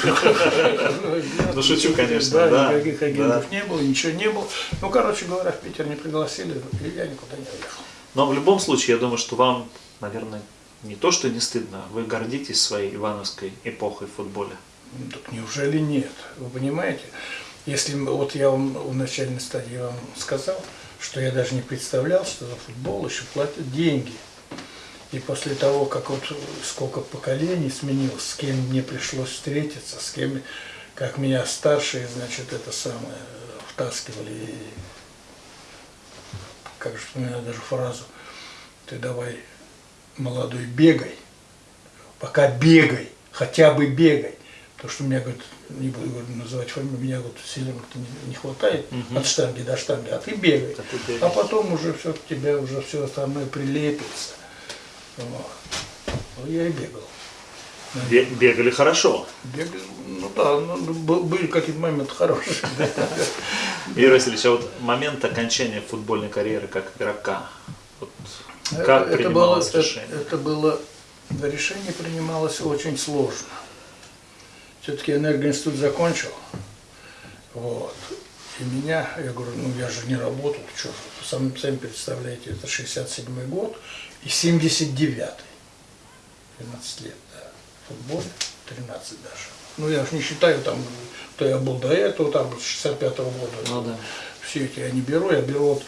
Ну шучу, конечно, да. никаких агентов не было, ничего не было. Ну, короче говоря, в Питер не пригласили, и я никуда не уехал. Но в любом случае, я думаю, что вам, наверное, не то, что не стыдно, вы гордитесь своей ивановской эпохой в футболе. Так неужели нет? Вы понимаете? Если вот я вам в начальной стадии вам сказал, что я даже не представлял, что за футбол еще платят деньги. И после того, как вот сколько поколений сменилось, с кем мне пришлось встретиться, с кем, как меня старшие, значит, это самое, втаскивали как же вспоминаю даже фразу, ты давай, молодой, бегай, пока бегай, хотя бы бегай. Потому что у меня, говорит, не буду говорю, называть фамилию, меня вот силен не, не хватает Мгм. от штанги до штанги, а ты бегай. А ты бегаешь. А потом уже все к тебе уже все остальное прилепится. Вот. Ну, я и бегал. Бе- Бегали хорошо. Бегал, ну да, ну, был- были какие-то моменты хорошие. [laughs] Юрий Васильевич, а вот момент окончания футбольной карьеры как игрока, вот как Это- это было, принималось это, решение? это было, решение принималось очень сложно. Все-таки энергоинститут закончил. Вот. И меня, я говорю, ну я же не работал, что, сами, сами представляете, это 67 год и 79-й. 12 лет, да. В футболе 13 даже. Ну я уж не считаю там, кто я был до этого, там с 65-го года. Ну да. Все эти я не беру, я беру вот,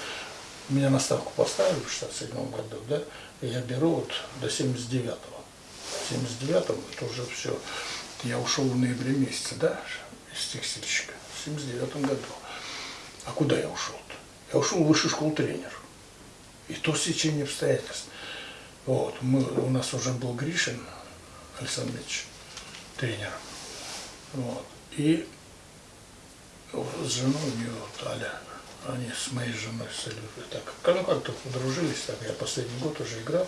меня на ставку поставили в 67 году, да, и я беру вот до 79-го. В 79-м это уже все. Я ушел в ноябре месяце, да, из текстильщика, в 79 году. А куда я ушел-то? Я ушел в высшую школу тренер. И то сечение обстоятельств. Вот, мы, у нас уже был Гришин Александр Ильич тренером. Вот. И с женой у нее вот Аля, они с моей женой с Алей, так, ну как-то подружились, так, я последний год уже играл.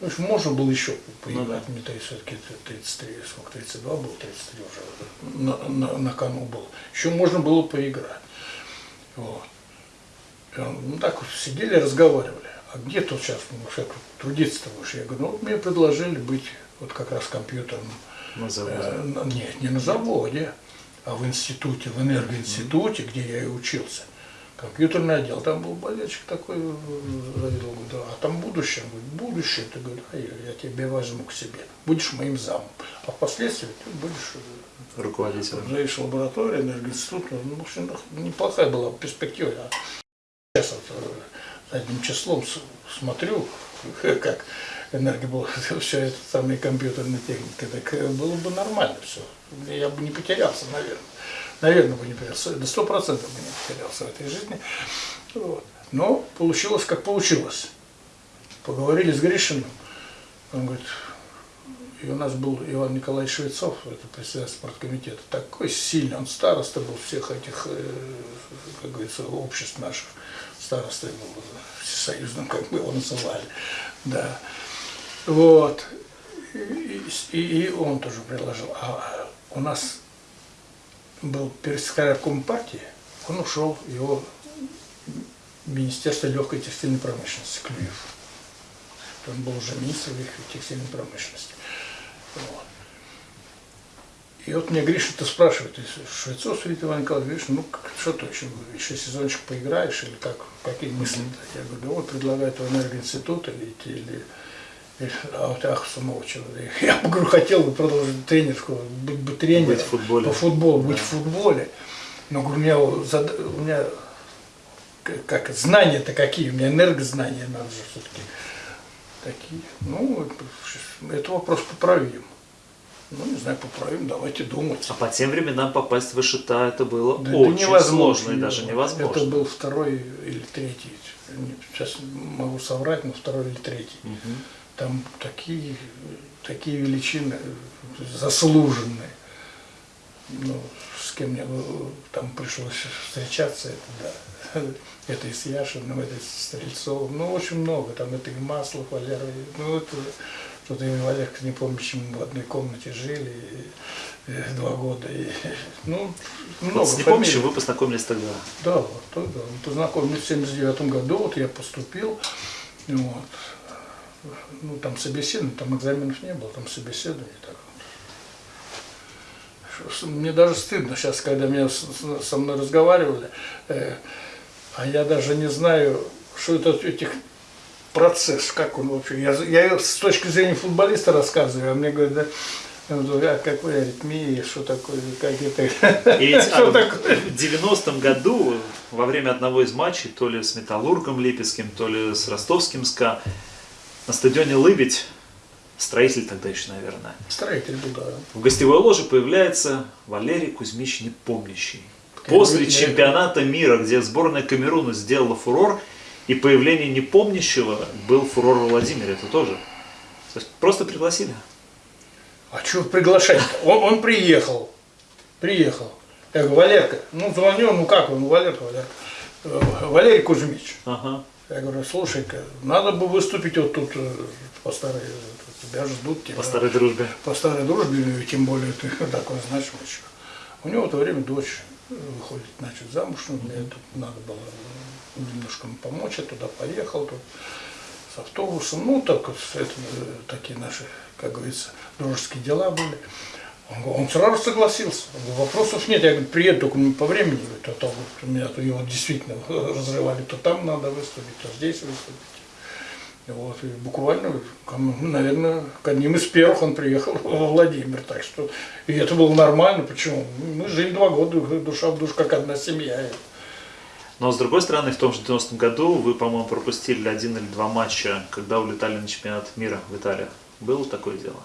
В общем, можно было еще поиграть, мне все-таки 33, сколько, 32 было, 33 уже на, на, на кону был. Еще можно было поиграть. Вот. Ну так вот сидели, разговаривали. А где тут сейчас, ну, трудиться-то будешь? Я говорю, ну вот мне предложили быть вот как раз компьютерным На заводе. Э, Нет, не на заводе, а в институте, в энергоинституте, где я и учился. Компьютерный отдел, там был болельщик такой, э, завидовал, говорю, да, а там будущее, Он говорит, будущее, ты говоришь, а я, я тебя возьму к себе, будешь моим замом, а впоследствии ты будешь э, Руководитель. Заведующий лабораторией, энергоинститут, ну, в общем, неплохая была перспектива. А сейчас вот э, задним числом смотрю, [laughs] как энергия [laughs] все это самые компьютерные техники, так э, было бы нормально все. Я бы не потерялся, наверное. Наверное, бы не потерялся. До сто процентов бы не потерялся в этой жизни. Вот. Но получилось, как получилось. Поговорили с Гришиным. Он говорит, и у нас был Иван Николаевич Швецов, это председатель спорткомитета, такой сильный, он староста был всех этих, э, как говорится, обществ наших, старостой был всесоюзным, как мы его называли, да. Вот. И, и- и он тоже предложил. А у нас был персекретарь партии, он ушел, его Министерство легкой текстильной промышленности, Клюев. Он был уже министр легкой текстильной промышленности. Вот. И вот мне Гриша-то спрашивает, Швецов Светлана Иван Николаевич, говоришь, ну что ты еще, еще сезончик поиграешь или как, какие мысли? Я говорю, да вот предлагают в энергоинститут или, или- а ах, самого человека. Я бы, говорю, хотел бы продолжить тренерскую, быть бы тренером Быть в футболе. по футболу, быть Да. в футболе. Но говорю, у меня, зад- у меня как знания-то какие, у меня энергознания надо же все-таки такие. Ну, это- это вопрос поправим. Ну, не знаю, поправим, давайте думать. А по тем временам попасть в Ишита это было Да это очень невозможно. сложно и даже невозможно. Это был второй или третий, сейчас могу соврать, но второй или третий. Мгм. Там такие, такие величины заслуженные. Ну, с кем мне э, там пришлось встречаться, это да. [laughs] Это и с Яшиным, это и с Стрельцовым, ну, очень много. Там это и Маслов, Валера, ну, это что-то и Валерка, не помню, почему в одной комнате жили и, и два года. И, [laughs] ну, много Вот с Непомнящим фамилий. вы познакомились тогда. Да, вот тогда. Познакомились в 79 году, вот я поступил, вот. Ну, там собеседование, там экзаменов не было, там собеседование. Так. Мне даже стыдно сейчас, когда меня со мной разговаривали, э, а я даже не знаю, что это этих процесс, как он вообще. Я, я с точки зрения футболиста рассказываю, а мне говорят, да, я говорю, а какой аритмия, что такое, как это, И ведь [laughs] а, в 90-м году во время одного из матчей, то ли с Металлургом Липецким, то ли с Ростовским СКА, на стадионе Лыбедь, строитель тогда еще, наверное, Строитель был, да. в гостевой ложе появляется Валерий Кузьмич Непомнящий. После чемпионата мира, где сборная Камеруна сделала фурор, И появление непомнящего был фурор в Владимире, это тоже. То есть просто пригласили. А что приглашать он, он приехал. Приехал. Я говорю, Валерка, ну звоню, ну как он, ну Валерка, Валерка. «Э, Валерий Кузьмич. Ага. Я говорю, слушай-ка, надо бы выступить вот тут э, по старой, тебя ждут. Тебя, По старой дружбе. по старой дружбе, тем более ты [laughs] такой значимый еще. У него в это время дочь выходит, значит, замуж, ну, мне тут надо было немножко помочь, я туда поехал, тут с автобусом, ну, так вот, это, э, такие наши, как говорится, дружеские дела были. Он, он сразу согласился. Говорю, Вопросов нет. Я говорю, приеду только не по времени. Говорю, то, то вот меня то его действительно [laughs] разрывали, то там надо выступить, то здесь выступить. И вот, и буквально, ну, наверное, к одним из первых он приехал [laughs] во Владимир. Так что, и это было нормально. Почему? Мы жили два года, душа в душу, как одна семья. Но с другой стороны, в том же 90-м году вы, по-моему, пропустили один или два матча, когда улетали на чемпионат мира в Италию. Было такое дело?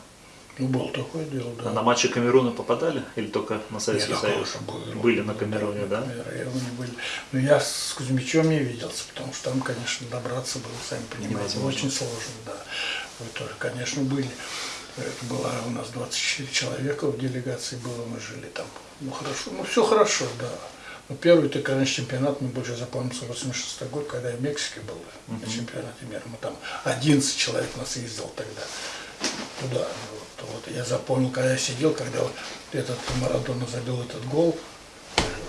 Ну, было такое дело, да. А на матчи Камеруна попадали? Или только на Советский Нет, Союз? Были на Камеруне, да? Камеруне были. Но я с Кузьмичем не виделся, потому что там, конечно, добраться было, сами понимаете, Невозможно. очень сложно, да. Вы тоже, конечно, были. Это было у нас 24 человека в делегации было, мы жили там. Ну хорошо, ну все хорошо, да. Но первый это, конечно, чемпионат, мне больше запомнился 86 год, когда я в Мексике был на чемпионате мира. Мы там 11 человек нас ездил тогда туда. Вот, вот. Я запомнил, когда я сидел, когда вот этот Марадона забил этот гол,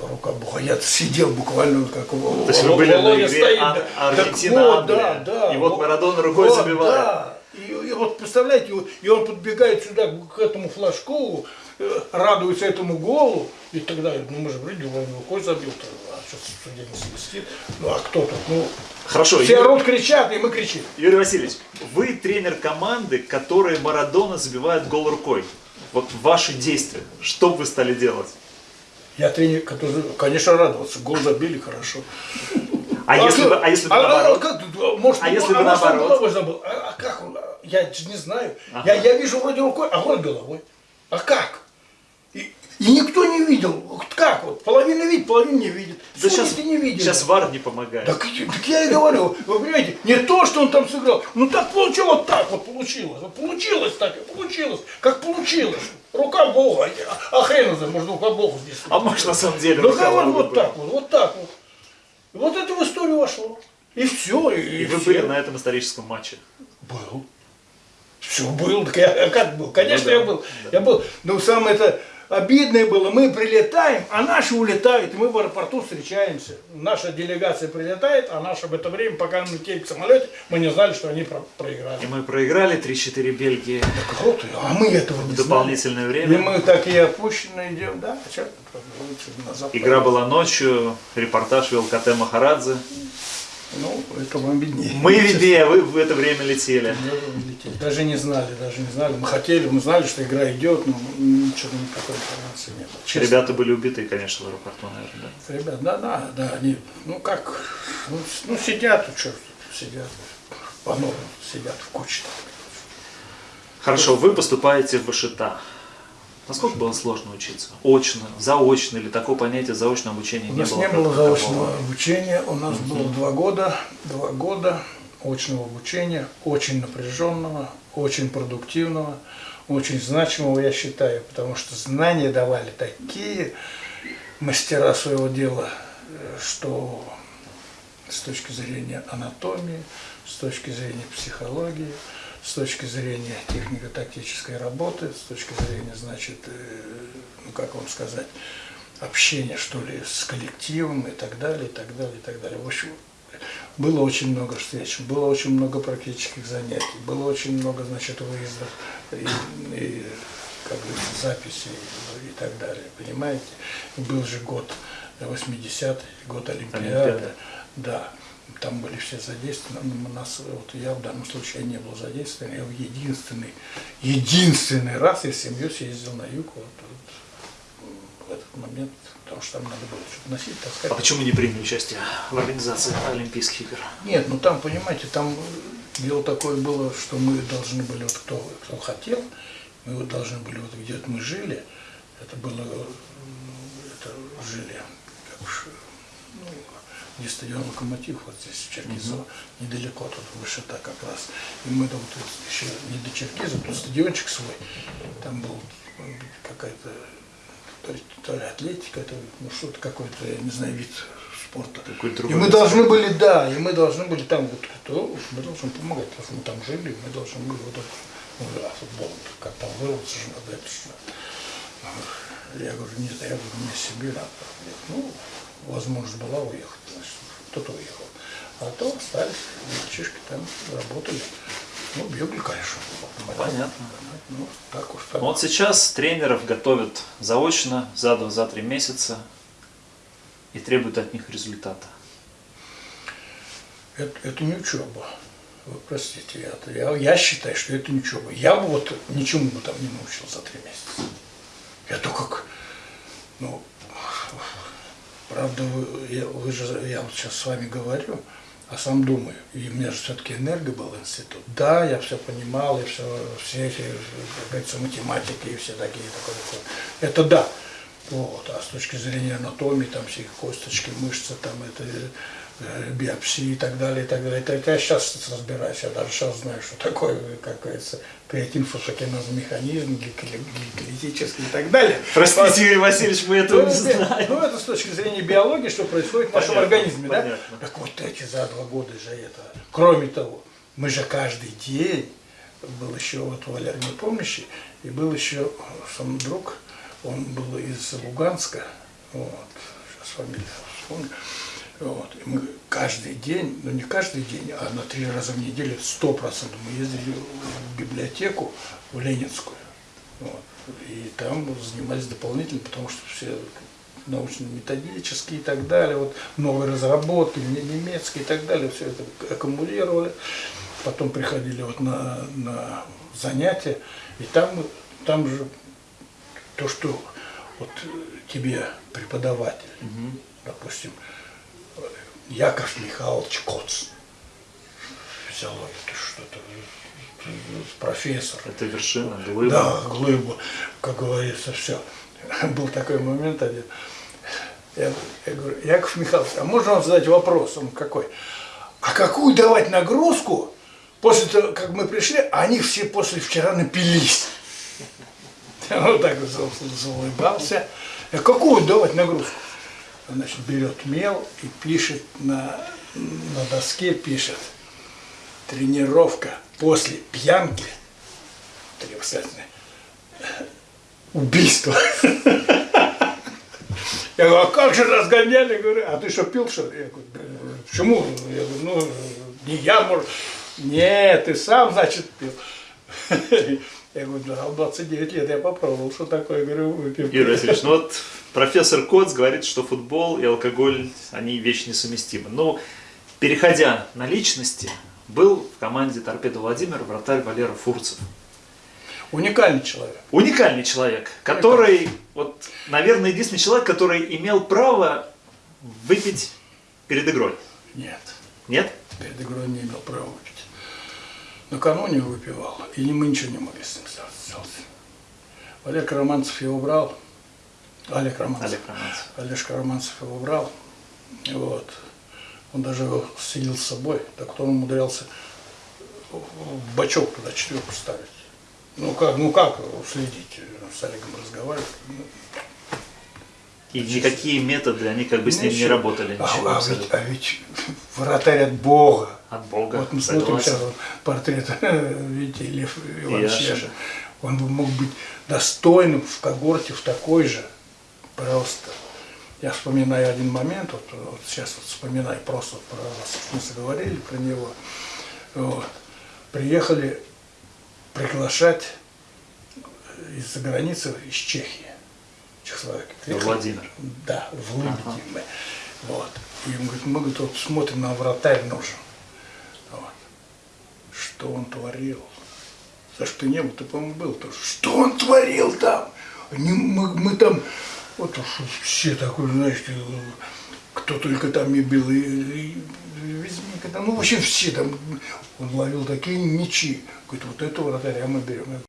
рука Бога, я сидел буквально как То есть вы были на игре Ан- Аргентина-Англия, да, и вот Марадона рукой вот, забивает. Да. И, и вот представляете, и он подбегает сюда к этому флажку, э, радуется этому голу, и тогда, ну мы же вроде он рукой забил-то, а что судья не свистит, ну а кто тут, ну, Хорошо, все Юрий, орут, кричат, и мы кричим. Юрий Васильевич, вы тренер команды, которой Марадона забивает гол рукой. Вот ваши действия, что бы вы стали делать? Я тренер, который, конечно, радовался, гол забили, хорошо. А, если бы, а если бы а- наоборот? а как, может, А если бы наоборот? А, а как он? Я не знаю. Я, я вижу вроде рукой, а вроде головой. А как? И, никто не видел. Как вот? Половина видит, половина не видит. Да Судьи сейчас, ты не видели. сейчас ВАР не помогает. Так, так я и говорю, вы понимаете, не то, что он там сыграл, ну так получилось, вот так вот получилось. Получилось так получилось, как получилось. Рука Бога, а, хрен знает, может рука Бога здесь. А может на самом деле Ну вот, вот так вот, вот так вот. И вот это в историю вошло. И все. И, И вы все. были на этом историческом матче. Был. Все был. Так я как был? Конечно, Ну да, я был. Я был. Но самое это обидное было, мы прилетаем, а наши улетают, и мы в аэропорту встречаемся. Наша делегация прилетает, а наша в это время, пока мы летели в самолете, мы не знали, что они про- проиграли. И мы проиграли 3-4 Бельгии Так вот, а мы этого не в знали. дополнительное И время. мы такие опущенные идем, да, а что, назад Игра была ночью, репортаж вел КТ Махарадзе. Ну, это вам виднее. Мы виднее, вы в это время летели. Даже не знали, даже не знали. Мы хотели, мы знали, что игра идет, но ничего никакой информации не было. Честно. Ребята были убиты, конечно, в аэропорту, наверное. Да? Ребят, да, да, да, они, ну как, ну, ну сидят, ну, что, сидят, по новому сидят в куче. Хорошо, вы поступаете в ВШТА. Насколько было сложно учиться? Очно, заочно или такого понятия заочного обучения У не нас было? не было заочного обучения, у нас было два года, два года очного обучения, очень напряженного, очень продуктивного, очень значимого, я считаю, потому что знания давали такие мастера своего дела, что с точки зрения анатомии, с точки зрения психологии, с точки зрения технико-тактической работы, с точки зрения, значит, э, ну как вам сказать, общения, что ли, с коллективом и так далее, и так далее, и так далее. В общем, было очень много встреч, было очень много практических занятий, было очень много, значит, выездов и, и, как говорится, записей и так далее, понимаете? Был же год 80-й, год Олимпиады, Олимпиада. да, там были все задействованы, у нас, вот я в данном случае не был задействован, я в единственный, единственный раз я с семьей съездил на юг, вот, вот, в этот момент, потому что там надо было что-то носить, таскать. А почему не приняли участие в организации Олимпийских игр? Нет, ну там, понимаете, там дело такое было, что мы должны были, вот кто, кто хотел, мы вот должны были, вот где вот мы жили, это было, это жили, как уж, где стадион Локомотив, вот здесь, Черкизово, недалеко, тут высота как раз. И мы там вот еще не до Черкиза, тут стадиончик свой, там был какая-то то то ли атлетика, то ли, ну что-то какой-то, я не знаю, вид спорта. И мы должны были, да, и мы должны были там, вот, кто, мы должны помогать, потому что мы там жили, мы должны были вот это, ну, да, футбол, как там вырваться же надо, это же. Я говорю, нет, я говорю, мне себе надо. Ну, возможность была уехать, кто-то уехал. А то остались, мальчишки там работали. Ну, бегали, конечно. Понятно. Ну, так уж так. Вот сейчас тренеров готовят заочно, за два, за три месяца и требуют от них результата. Это, это не учеба. Вы простите, это, я, я считаю, что это не учеба. Я бы вот ничему бы там не научил за три месяца. Я то как, ну, правда, вы, я, вы же, я вот сейчас с вами говорю, а сам думаю, и у меня же все-таки энерго был институт. Да, я все понимал, и все, все эти, как говорится, математики и все такие, такое, такое. Это да. Вот. А с точки зрения анатомии, там все косточки, мышцы, там это биопсии и так далее, и так далее. Это, это я сейчас разбираюсь, я даже сейчас знаю, что такое, как говорится, креатин, фотокинез, механизм, гликоли- гликолитический и так далее. Простите, Юрий Васильевич, мы Ну, этого не это- знаем. ну, это с точки зрения биологии, что происходит в нашем Понятно, организме, да? Так вот эти за два года же это. Кроме того, мы же каждый день, был еще вот Валер Непомнящий, и был еще сам друг, он был из Луганска, вот, сейчас фамилию вспомню, вот, и мы каждый день, ну не каждый день, а на три раза в неделю, сто процентов мы ездили в библиотеку, в Ленинскую, вот, и там занимались дополнительно, потому что все научно-методические и так далее, вот новые разработки, не- немецкие и так далее, все это аккумулировали. Потом приходили вот на, на занятия, и там, там же то, что вот тебе преподаватель, допустим, э, Яков Михайлович Коц, физиология, это что-то, профессор, Это вершина, глыба. да, глыбу, как говорится, все. [laughs] Был такой момент один. Я, я говорю, Яков Михайлович, а можно вам задать вопрос? Он какой? А какую давать нагрузку после того, как мы пришли, а они все после вчера напились? [laughs] Он так за- заулыбался. А какую давать нагрузку? Значит, берет мел и пишет на, на доске, пишет тренировка после пьянки обязательно. Убийство. Я говорю, а как же разгоняли? Говорю, а ты что, пил, что ли? Я говорю, «Да, почему? Я говорю, ну, не я, может. Нет, ты сам, значит, пил. Я говорю, да, в 29 лет я попробовал, что такое, я говорю, выпил. Юрий Васильевич, ну вот профессор Коц говорит, что футбол и алкоголь, они вещи несовместимы. Но, переходя на личности, был в команде Торпеда Владимир вратарь Валера Фурцев. Уникальный человек. Уникальный человек, который, вот, наверное, единственный человек, который имел право выпить перед игрой. Нет, Нет? перед игрой не имел права. Накануне выпивал, и мы ничего не могли с ним сделать. Олег Романцев его брал, Олег Романцев. Олег Романцев. Олежка Романцев его брал. Вот. Он даже его сидел с собой, так он умудрялся в бачок туда четверку ставить. Ну как, ну как следить, с Олегом разговаривать. Ну, И никакие методы, они как бы с ним не ничего. работали. А, Ничего а ведь, а ведь вратарь от Бога. От Бога. Вот мы смотрим согласен. сейчас портрет, [laughs] видите, Лев Иванович. Он бы мог быть достойным в когорте, в такой же. Просто. Я вспоминаю один момент, вот, вот сейчас вот вспоминаю просто про вас, мы заговорили про него. Вот. Приехали приглашать из-за границы, из Чехии, Чехословакии. Приехали. Владимир. Да, в Лыбеде мы. Вот. И он говорит, мы говорит, вот смотрим, на вратарь нужен. Что он творил? За что не был, ты, по-моему, был тоже. Что он творил там? Не- мы, мы там, вот уж все такой, знаешь, кто только там не бил, и, и Везьмика там, ну, в общем, все там, он ловил такие мечи. Говорит, вот этого вратаря мы берем. Я говорю,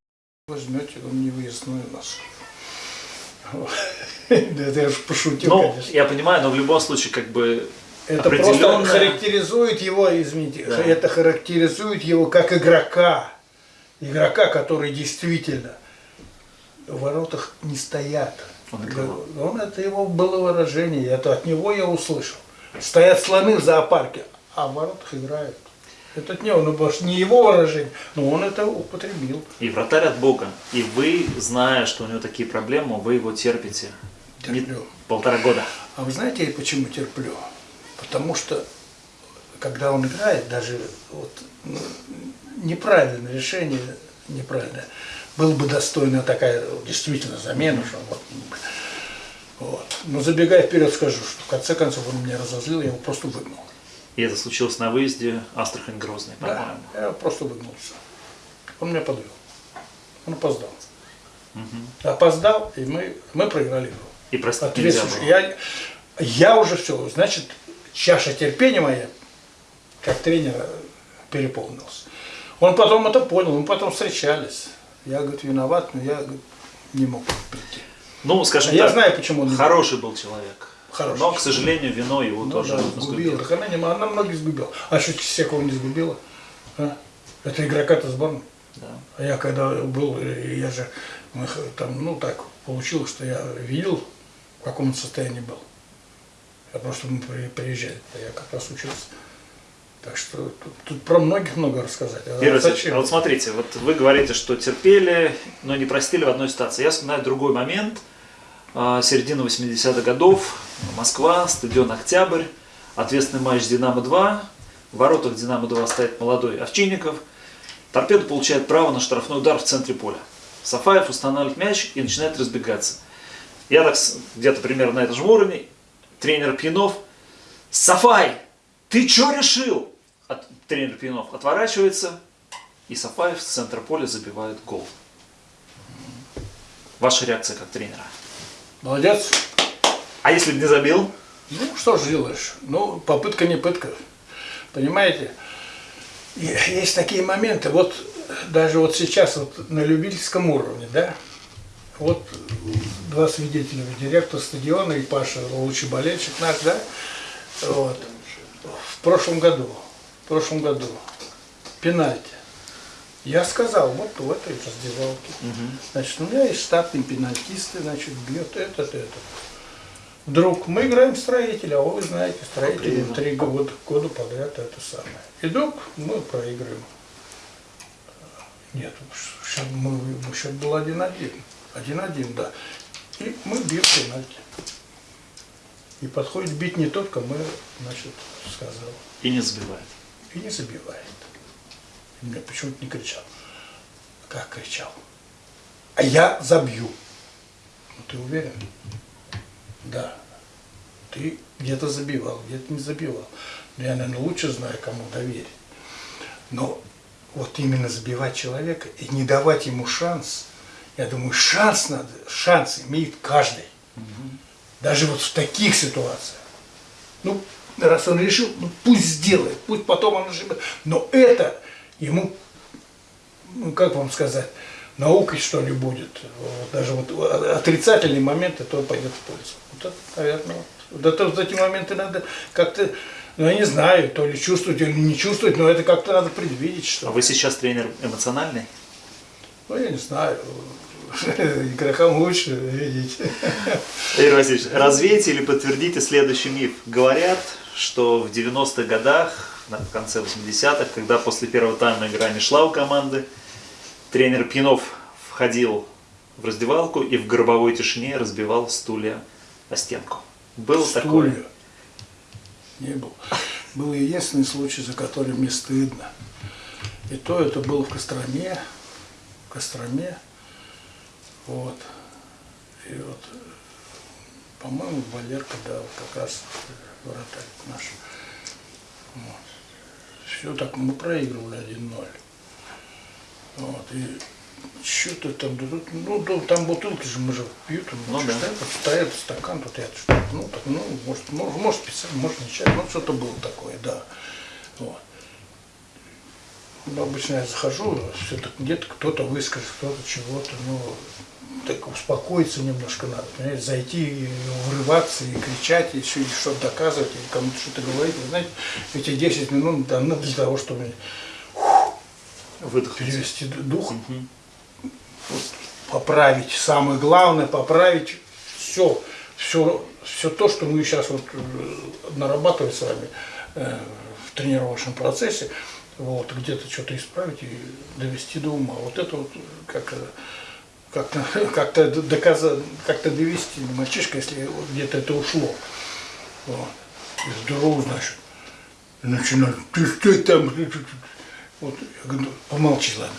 возьмете, он не выездной у нас. [laughs] Это я же пошутил, Ну, конечно. я понимаю, но в любом случае, как бы Это просто он характеризует его, извините, Да. это характеризует его как игрока. Игрока, который действительно в воротах не стоят. Он играл. Он, это его было выражение, это от него я услышал. Стоят слоны в зоопарке, а в воротах играют. Это от него, ну, может, не его выражение, но он это употребил. и вратарь от Бога. И вы, зная, что у него такие проблемы, вы его терпите. Не- Терплю. полтора года. А вы знаете, я почему терплю? Потому что, когда он играет, даже вот, ну, неправильное решение, неправильное, было бы достойна такая действительно замена. Что вот, вот. Но забегая вперед, скажу, что в конце концов он меня разозлил, я его просто выгнал. И это случилось на выезде Астрахань-Грозный, Да, по-моему. я его просто выгнулся. Он меня подвел. Он опоздал. Опоздал, и мы, мы проиграли игру. И простить нельзя было. Я, я уже все, значит, чаша терпения моя, как тренера, переполнилась. Он потом это понял, мы потом встречались. Я, говорит, виноват, но я говорит, не мог прийти. Ну, скажем А Я так, знаю, почему он хороший был человек. Хороший но, к сожалению, вино его Ну тоже да, сгубило. Так она, не, она многих сгубила. А что всякого не сгубила? А? Это игрока-то сборной. Да. А я когда был, я же мы там, ну так получилось, что я видел, в каком он состоянии был. Я просто мы при- приезжали, я как раз учился. Так что тут, тут про многих много рассказать. А Юрий зачем? а вот смотрите, вот вы говорите, что терпели, но не простили в одной ситуации. Я вспоминаю другой момент. А, Середина 80-х годов, Москва, стадион «Октябрь», ответственный матч «Динамо-2». В воротах «Динамо-2» стоит молодой Овчинников. Торпеда получает право на штрафной удар в центре поля. Сафаев устанавливает мяч и начинает разбегаться. Я так где-то примерно на этом же уровне. Тренер Пьянов. Сафай, ты что решил? От- тренер Пьянов отворачивается, и Сафаев с центра поля забивает гол. Ваша реакция как тренера? Молодец. А если бы не забил? Ну, что же делаешь? Ну, попытка не пытка. Понимаете? Есть такие моменты, вот даже вот сейчас вот на любительском уровне, да, вот два свидетеля, директор стадиона и Паша, лучший болельщик наш, да, вот, в прошлом году, в прошлом году, пенальти. Я сказал, вот в этой раздевалке. Значит, у меня есть штатные пенальтисты, значит, бьет этот, этот. Вдруг мы играем в строителя, а вы знаете, строители Блин. три года, года подряд это самое. И вдруг мы проигрываем. Нет, счет, мы счет был один-один. Один-один, да. И мы бьем пенальти. И подходит бить не только мы, значит, сказал. И не забивает. И не забивает. И мне почему-то не кричал. Как кричал? А я забью. Ну ты уверен? Да. Ты где-то забивал, где-то не забивал. Но я, наверное, лучше знаю, кому доверить. Но вот именно забивать человека и не давать ему шанс, я думаю, шанс надо, шанс имеет каждый. Даже вот в таких ситуациях. Ну, раз он решил, ну пусть сделает, пусть потом он ошибется. Но это ему, ну как вам сказать, наукой что ли будет. Вот даже вот отрицательные моменты, то пойдет в пользу. Вот это, наверное, вот. Вот это, вот эти моменты надо как-то, ну я не знаю, то ли чувствовать, или не чувствовать, но это как-то надо предвидеть, что А вы сейчас тренер эмоциональный? Ну, я не знаю. [laughs] Игрокам лучше видеть. Игорь Васильевич, развейте или подтвердите следующий миф. Говорят, что в 90-х годах, в конце 80-х, когда после первого тайма игра не шла у команды, тренер Пьянов входил в раздевалку и в гробовой тишине разбивал стулья о стенку. Был такой? Не был. Был единственный случай, за который мне стыдно. И то это было в Костроме. В Костроме. Вот. И вот, по-моему, Валерка дал как раз вратарь наш. Вот. Все так, мы проигрывали 1-0. Вот. И что-то там, да тут, ну, да, там бутылки же, мы же пьют, Ну ну, да. стоят, вот стоят стакан, тут я ну, так, ну, может, может, может специально, может не чай, ну, что-то было такое, да. Вот. Ну, обычно я захожу, все так где-то кто-то выскажет, кто-то чего-то, ну, так успокоиться немножко надо, понимаете, зайти, и врываться и кричать, и и что-то доказывать, и кому-то что-то говорить. Вы знаете, эти 10 минут даны для того, чтобы Выдохнуть. перевести дух, вот, поправить, самое главное, поправить все, все, все то, что мы сейчас вот э, нарабатываем с вами э, в тренировочном процессе, вот, где-то что-то исправить и довести до ума. Вот это вот как как-то [laughs] как-то доказать, как-то довести до мальчишка, если где-то это ушло. Вот. И здорово, значит. И начинают, ты что там? [laughs] Вот, я говорю, «Ну, помолчи, ладно.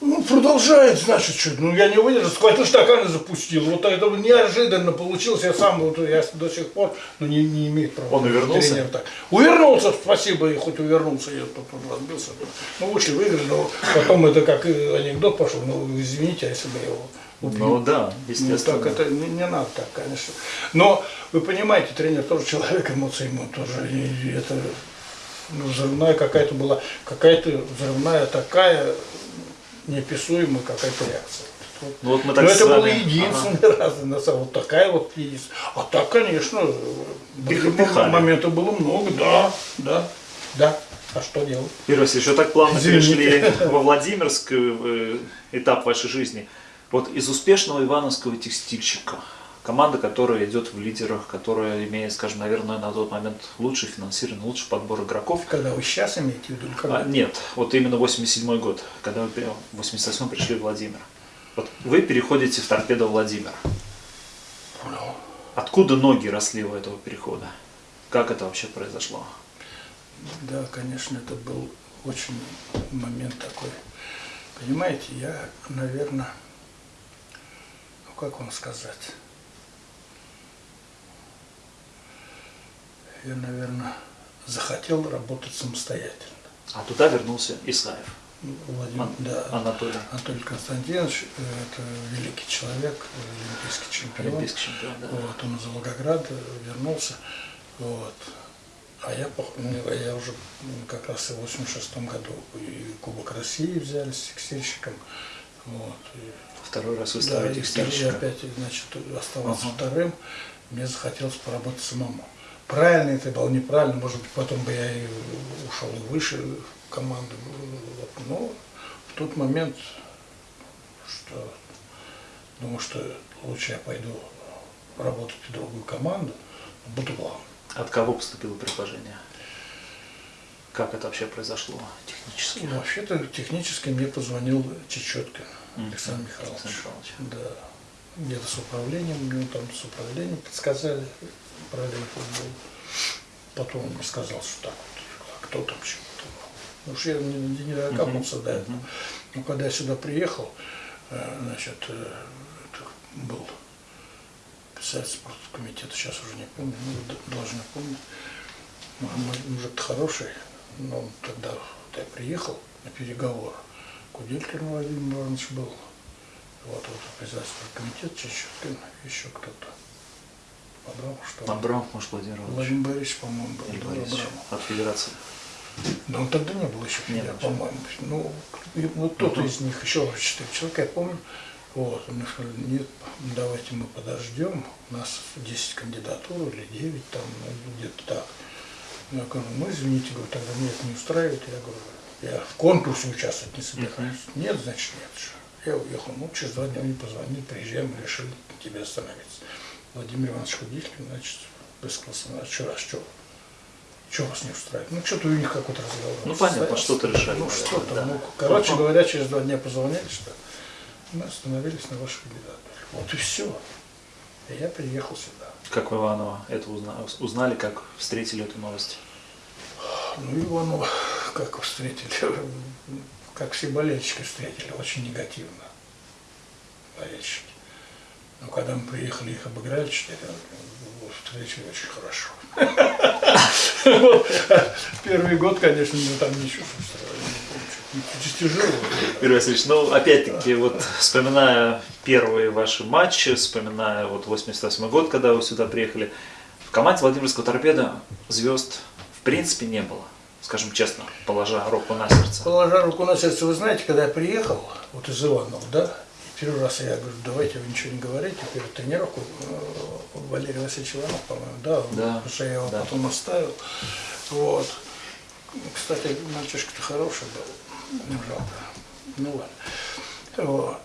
Ну, продолжает, значит, что Ну, я не выдержал, схватил стакан и запустил. Вот это неожиданно получилось. Я сам, вот, я до сих пор, ну, не, не имеет права. Он увернулся? Тренер так. Увернулся, спасибо, и хоть увернулся, я потом разбился. Ну, вышли в игры, но потом это как анекдот пошел. Ну, извините, а если бы я его убил. Ну да, Ну, естественно. так это не, не надо так, конечно. Но вы понимаете, тренер тоже человек, эмоции ему тоже. И это ну, взрывная какая-то была, какая-то взрывная такая неописуемая какая-то реакция. Ну вот мы Но так с это было вами- единственный раз, на самом вот такая вот единственная. А так, конечно, моментов было много, да, да, да. А что делать? Юрий Васильевич, вы так плавно Извините. перешли во Владимирск, э, этап вашей жизни. Вот из успешного ивановского текстильщика, команда, которая идет в лидерах, которая имеет, скажем, наверное, на тот момент лучший финансирование, лучший подбор игроков. Когда вы сейчас имеете в виду? когда? А, нет, вот именно 87 год, когда вы в 88 пришли в Владимир. Вот вы переходите в торпедо Владимир. Откуда ноги росли у этого перехода? Как это вообще произошло? Да, конечно, это был очень момент такой. Понимаете, я, наверное, ну как вам сказать, я, наверное, захотел работать самостоятельно. А туда вернулся Исаев, Владимир, Ан- да, Анатолий, Анатолий Константинович, э, это великий человек, олимпийский чемпион. олимпийский чемпион. Да. Вот, он из Волгограда вернулся. Вот. А я, я уже как раз и в 86 году и Кубок России взяли с текстильщиком. Вот. И, Второй раз вы да, стали и второй текстильщиком. опять, значит, оставался Ага. вторым. Мне захотелось поработать самому. Правильно это было, неправильно, может быть, потом бы я и ушел и выше. Вот. Но в тот момент, что думаю, что лучше я пойду работать в другую команду, буду главным. От кого поступило предложение? Как это вообще произошло технически? Ну, Вообще-то технически мне позвонил Чечеткин Мгм. Александр Михайлович. Александр Михайлович. Да. Где-то с управлением, мне там с управлением подсказали параллельный футбол. Потом он сказал, что так вот, а кто там чего там. Ну уж я не, не, докапался до этого. Но когда я сюда приехал, э, значит, э, был председатель спорткомитета, сейчас уже не помню, ну, должен помнить. Ну, мой мужик хороший, но он тогда, когда я приехал на переговоры, Куделькин Владимир Иванович был, вот, вот председатель комитета, Чечеткин, еще кто-то. Абрамов, что ли? Абрамов, может, Владимир Иванович. Владимир Борисович, по-моему, был. Да, Борисович от Федерации. Да он тогда не был еще был. по-моему. Ну, и- ну кто-то Мгм. из них, еще четыре человека, я помню. Вот, он сказал, нет, давайте мы подождем, у нас 10 кандидатур или 9 там, ну, где-то так. Я говорю, ну извините, говорю, тогда нет, не устраивает. Я говорю, я в конкурсе участвовать не собираюсь. Нет, значит нет. Я уехал, ну через два дня мне позвонили, приезжаем, решили тебе остановиться. Владимир Иванович Худитель, значит, высказался, а что, а что? Что вас не устраивает? Ну, что-то у них какой-то разговор. Ну, понятно, что-то решали, Ну, что-то. да. Ну, короче Ага. говоря, через два дня позвонили, что мы остановились на вашей кандидатуре. Вот и все. И я приехал сюда. Как в Иваново это узнали, узнали, как встретили эту новость? Ну, Иванова, как встретили, как все болельщики встретили, очень негативно. Болельщики. Но когда мы приехали, их обыграли 4 встретили очень хорошо. [laughs] Первый год, конечно, мы там ничего не тяжело. Юрий Васильевич, ну, опять-таки, вот вспоминая первые ваши матчи, вспоминая вот 88 год, когда вы сюда приехали, в команде Владимирского торпеда звезд в принципе не было, скажем честно, положа руку на сердце. Положа руку на сердце, вы знаете, когда я приехал, вот из Иванова, да, Первый раз я говорю, давайте вы ничего не говорите, перед тренировку э, Валерий Васильевич Иванов, по-моему, да, Да, потому что я его да. потом оставил. Вот. Кстати, мальчишка-то хороший был, не жалко. Ну ладно. Вот.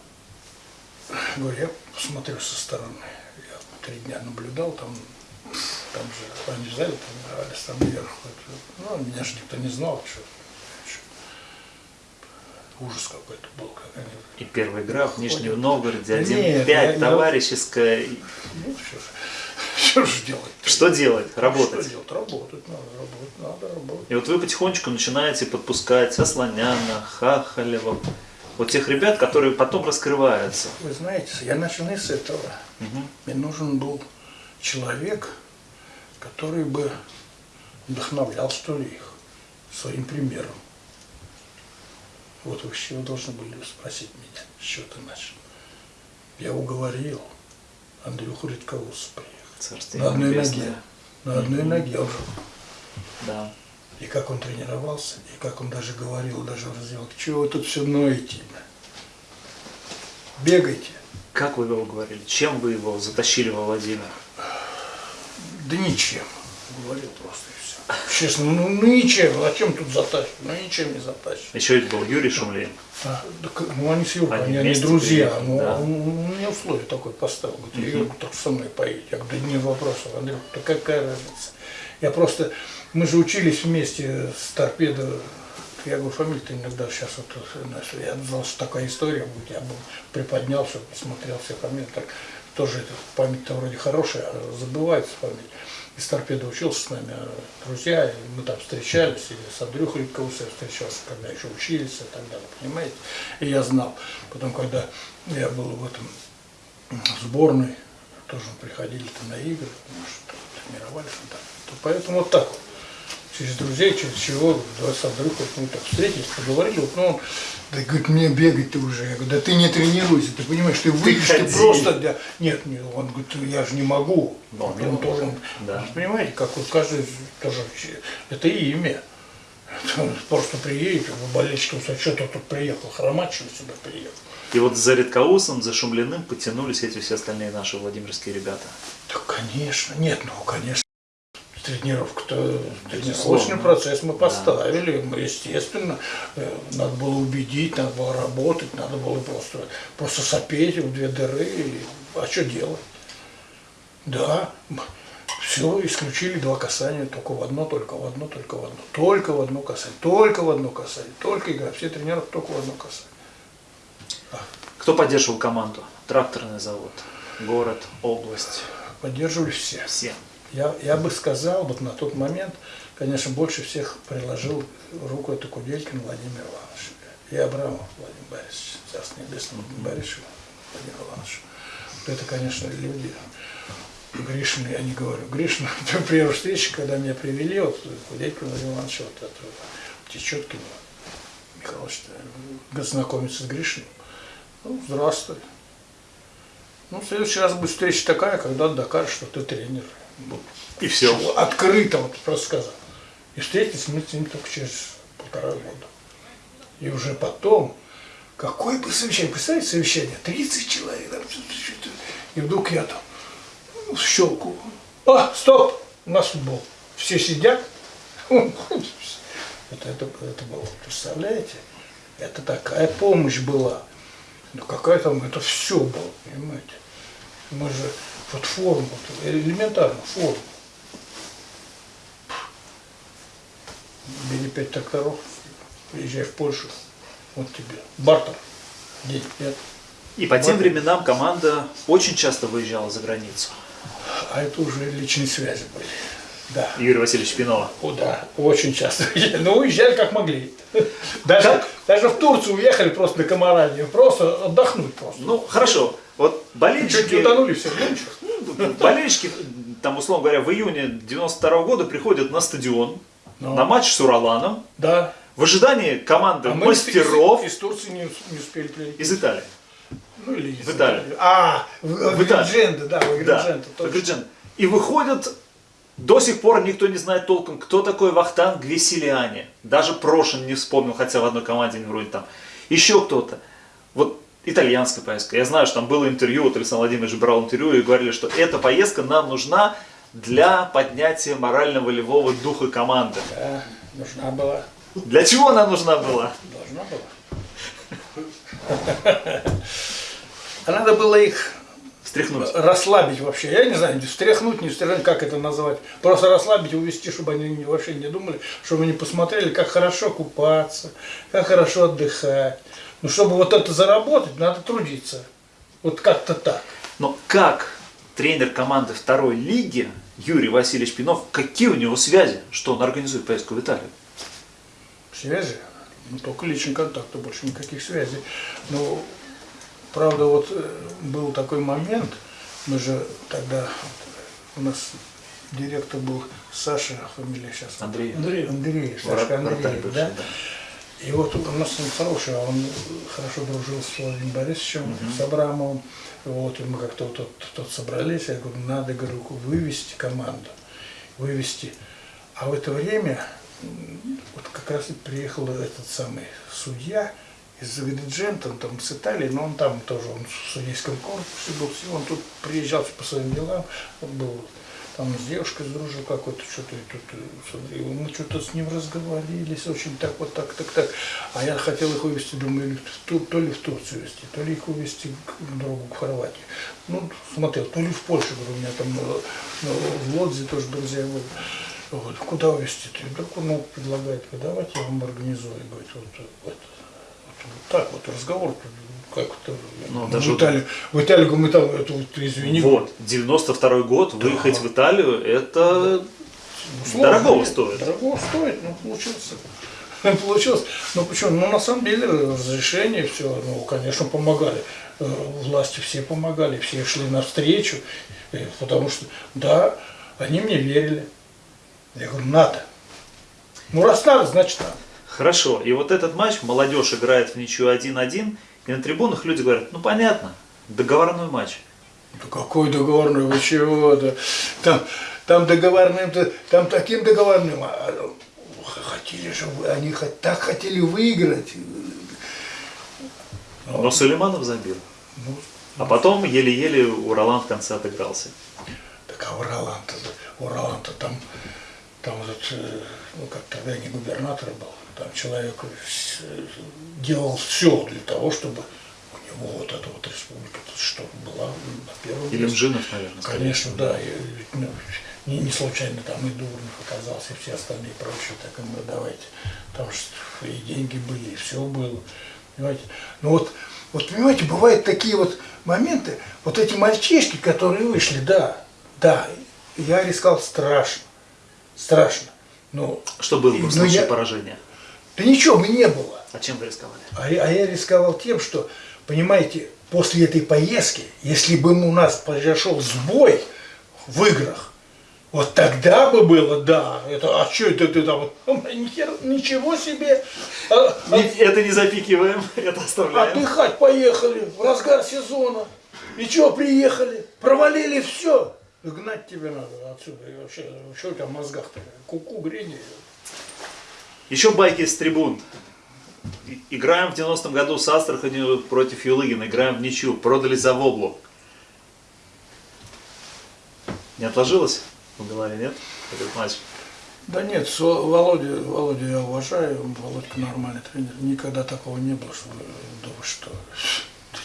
Говорю, я посмотрю со стороны. Я три дня наблюдал, там, там же они взяли, там там вверх. Ну, меня же никто не знал, что. Ужас какой-то был, как они И первая игра в Нижнем. Новгороде, Нет, 1-5, я- я- товарищеская. [laughs] Ну, что же, что же делать? Что делать? Работать. Что делать? Работать надо, работать надо, работать. И вот вы потихонечку начинаете подпускать Асланяна, Хахалева, вот тех ребят, которые потом раскрываются. Вы знаете, я начал не с этого. Мгм. Мне нужен был человек, который бы вдохновлял, что ли, их своим примером. Вот вы с чего должны были спросить меня, с чего ты начал. Я уговорил Андрюху Редковуса приехать. На одной небесное. ноге. На одной ноге он же Да. И как он тренировался, и как он даже говорил, даже в раздевалке, чего вы тут все ноете? Бегайте. Как вы его уговорили? Чем вы его затащили во Владимир? Да ничем. Говорил просто. Честно, ну, ну ничем. А чем тут затащишь? Ну ничем не затащишь. Еще ведь был Юрий Шумлин. А, ну они с Юркой, Они они, друзья. приехали, Ну, да. он, он мне условие такое поставил. Говорит, Юрку так со мной поедет. Я говорю, да не вопросов, Андрей, да какая разница. Я просто, мы же учились вместе с торпедо. Я говорю, фамилия-то иногда сейчас вот, знаешь, я знал, что такая история будет, я бы приподнял, чтобы посмотрел все фамилии. Так, тоже это, память-то вроде хорошая, а забывается память. Из торпеда учился с нами, а друзья, и мы там встречались, или с Андрюхой Редковцем я встречался, когда еще учились и так далее, понимаете? И я знал. Потом, когда я был в этом сборной, тоже приходили там на игры, потому что тренировались и. То поэтому вот так вот. Через друзей, через чего, давай с Андрюхой, мы так встретились, поговорили, вот, ну, он, да, говорит, мне бегать ты уже. Я говорю, да ты не тренируйся, ты понимаешь, ты выйдешь, ты, просто, да. нет, не, он говорит, я же не могу. Но Вот он может. тоже, Да. понимаете, как вот каждый тоже, это имя. Просто приедет, болельщикам сказать, что ты тут приехал, ли, сюда приехал. И вот за Редкоусом, за Шумлиным потянулись эти все остальные наши владимирские ребята. Да, конечно, нет, ну, конечно. Тренировка-то, тренировочный процесс мы поставили, мы, естественно, э, надо было убедить, надо было работать, надо было просто, просто сопеть в две дыры, и- а что делать? Да, все, исключили два касания, только в одно, только в одно, только в одно, только в одно касание, только в одно касание, только игра, все тренировки только в одно касание. Кто поддерживал команду? Тракторный завод, город, область, Поддерживали все. все. Я, я бы сказал, вот на тот момент, конечно, больше всех приложил руку это Куделькин Владимир Иванович. И Абрамов Владимир Борисович, Царство Небесное Борисович, Владимир Иванович. Это, конечно, люди. Гришин, я не говорю. Гришин, [laughs] при встрече, когда меня привели, вот Куделькин Владимир Иванович, вот это, Течеткин, Михайлович, знакомиться с Гришиным. Ну, здравствуй. Ну, в следующий раз будет встреча такая, когда докажешь, что ты тренер. И все. Открыто вот просто сказал. И встретились мы с ним только через полтора года. И уже потом, какое бы совещание, представьте, совещание, 30 человек, и вдруг я там в щелку. А, стоп, у нас футбол. Все сидят. [laughs] Это, это, это было, представляете? Это такая помощь была. Ну какая там, это все было, понимаете? Мы же, вот форму, элементарно, форму. Бери пять тракторов, приезжай в Польшу, вот тебе, бартер, день, пять. И по тем временам команда очень часто выезжала за границу. А это уже личные связи были. Да. Юрий Васильевич Пинова. О, да, очень часто. [laughs] Но уезжали как могли. Даже, даже в Турцию уехали просто на Камаране, просто отдохнуть просто. Ну, хорошо. Вот Чуть не болельщики, утонули все. Ну, ничего. болельщики, там, условно говоря, в июне 92 года приходят на стадион, Ну. на матч с Ураланом, Да. в ожидании команды А мастеров из, из Турции не, не успели прилететь. из Италии. Ну, или из В Италии. А, в, в, Италии. Агридженто, да, в Да, Агридженто, точно. Агридженто. И выходят, до сих пор никто не знает толком, кто такой Вахтан Гвесилиани. Даже Прошин не вспомнил, хотя в одной команде не вроде там. Еще кто-то. Вот итальянская поездка. Я знаю, что там было интервью, вот Александр Владимирович брал интервью и говорили, что эта поездка нам нужна для поднятия морально-волевого духа команды. Да, нужна была. Для чего она нужна была? Должна была. [laughs] А надо было их Встряхнуть. расслабить вообще. Я не знаю, встряхнуть, не встряхнуть, как это называть. Просто расслабить, увести, чтобы они вообще не думали, чтобы они посмотрели, как хорошо купаться, как хорошо отдыхать. Ну, чтобы вот это заработать, надо трудиться. Вот как-то так. Но как тренер команды второй лиги Юрий Васильевич Пинов, какие у него связи, что он организует поездку в Италию? Связи? Ну, только личный контакт, а больше никаких связей. Ну, правда, вот э, был такой момент, мы же тогда, у нас директор был Саша, фамилия сейчас. Андрей. Андрей, Андрей, Андреев, бывший, да? да. И вот у нас он хороший, а он хорошо дружил с Владимиром Борисовичем, с Абрамовым. Вот, и мы как-то вот тут, тут собрались, я говорю, надо, говорю, вывести команду, вывести. А в это время вот как раз и приехал этот самый судья из Агриджента, он там с Италии, но он там тоже, он в судейском корпусе был, он тут приезжал по своим делам, он был там с девушкой сдружил какой-то, что-то тут, э, мы что-то с ним разговорились, очень так, вот так, так, так. А я хотел их вывести, думаю, Ту- то ли в Турцию везти, то ли их увезти к другу в Хорватию. Ну, смотрел, то ли в Польшу, говорю, у меня там э, ну, в Лодзе тоже друзья были. Вот, куда увезти? Так он ну, предлагает, давайте я вам организую. Говорит, вот, вот, вот, вот так вот разговор, как-то Ну, в, даже- Италию, в Италию, мы там, это вот, извини, Вот, 92 год, выехать в Италию, это Ну, сложно, дорогого нет, стоит. Дорогого стоит, но получился. [laughs] Получилось. Ну почему? Ну на самом деле разрешение все, ну конечно помогали. Э, Власти все помогали, все шли навстречу, э, потому что да, они мне верили. Я говорю, надо. Ну раз надо, значит надо. Хорошо, и вот этот матч, молодежь играет в ничью 1-1, и на трибунах люди говорят, ну понятно, договорной матч. Да какой договорной, вы чего? Да, там, там договорным, там таким договорным. а, Хотели же они так хотели выиграть. Но Сулейманов забил. Ну, А потом еле-еле Уралан в конце отыгрался. Так а Уралан-то, Уралан-то там, там вот, э, ну как тогда не губернатор был, там человек делал все для того, чтобы у него вот эта вот республика, что была на первом Или месте. Мжинов, наверное. Конечно, да. и, ну, не, не случайно там и Дурнов оказался, и все остальные прочие, так и мы давайте. Там же и деньги были, и все было. Понимаете? Ну вот, вот понимаете, бывают такие вот моменты, вот эти мальчишки, которые вышли, да, да, я рискал страшно, страшно. Ну, Что было бы в Ну, случае я- поражения? Да ничего бы не было. А чем вы рисковали? А я, а я рисковал тем, что, понимаете, после этой поездки, если бы у нас произошел сбой в играх, вот тогда бы было, да, это, а что это ты там, хер- ничего себе, А- а- Это не запикиваем, [laughs] это оставляем. отдыхать поехали в разгар сезона, и что, приехали, провалили все, гнать тебе надо отсюда, и вообще, что у тебя в мозгах-то, куку грени. Еще байки с трибун. Играем в 90-м году с Астраханью против Юлыгина, играем в ничью, продали за воблу. Не отложилось в голове, нет? Этот матч. Да нет, с Во- Володю, Володю я уважаю, Володька нормальный тренер. Никогда такого не было, что да вы что.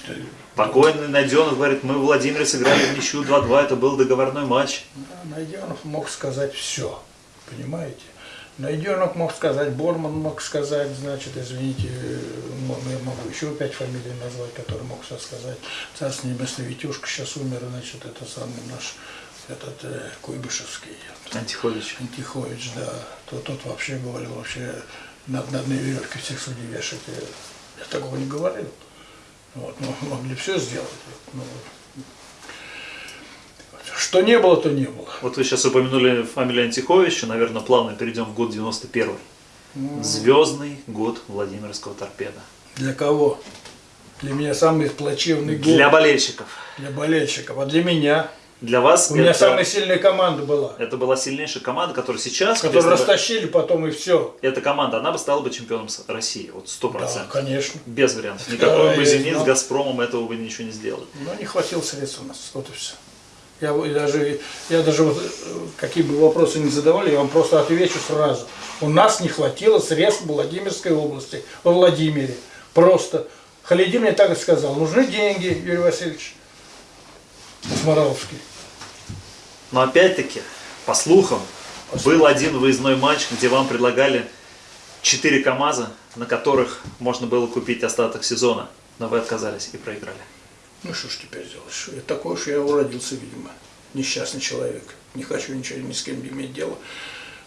[laughs] Покойный Найденов говорит, мы в Владимире сыграли в ничью 2-2, это был договорной матч. Найденов мог сказать все, понимаете? Найденов мог сказать, Борман мог сказать, значит, извините, я могу еще пять фамилий назвать, которые мог все сказать. Царство небесное, Витюшка сейчас умер, значит, это самый наш, этот э, Куйбышевский. Антихович. Антихович, да, тот, тот вообще говорил, вообще на, на одной веревке всех судей вешать. Я, я такого не говорил. Вот, но могли все сделать. Ну, что не было, то не было. Вот вы сейчас упомянули фамилию Антиховича, наверное, плавно перейдем в год 91 Звездный год Владимирского торпеда. Для кого? Для меня самый плачевный год. Для болельщиков. Для болельщиков. А для меня? Для вас У меня это, самая сильная команда была. это была сильнейшая команда, которая сейчас, Которую бы растащили потом и все. эта команда, она бы стала бы чемпионом России, вот сто Да, процентов. конечно. Без вариантов. Никакой бы «Зенит» знал. с «Газпромом» этого бы ничего не сделали. Но не хватило средств у нас. Вот и все. Я, даже, я даже вот, э, какие бы вопросы ни задавали, я вам просто отвечу сразу. У нас не хватило средств в Владимирской области, во Владимире. Просто. Халидин мне так и сказал, нужны деньги, Юрий Васильевич. Сморовский. Но опять-таки, по слухам, был один выездной матч, где вам предлагали 4 КАМАЗа, на которых можно было купить остаток сезона, но вы отказались и проиграли. Ну что ж теперь? Что я такой уж я уродился, видимо. Несчастный человек. Не хочу ничего ни с кем иметь дело,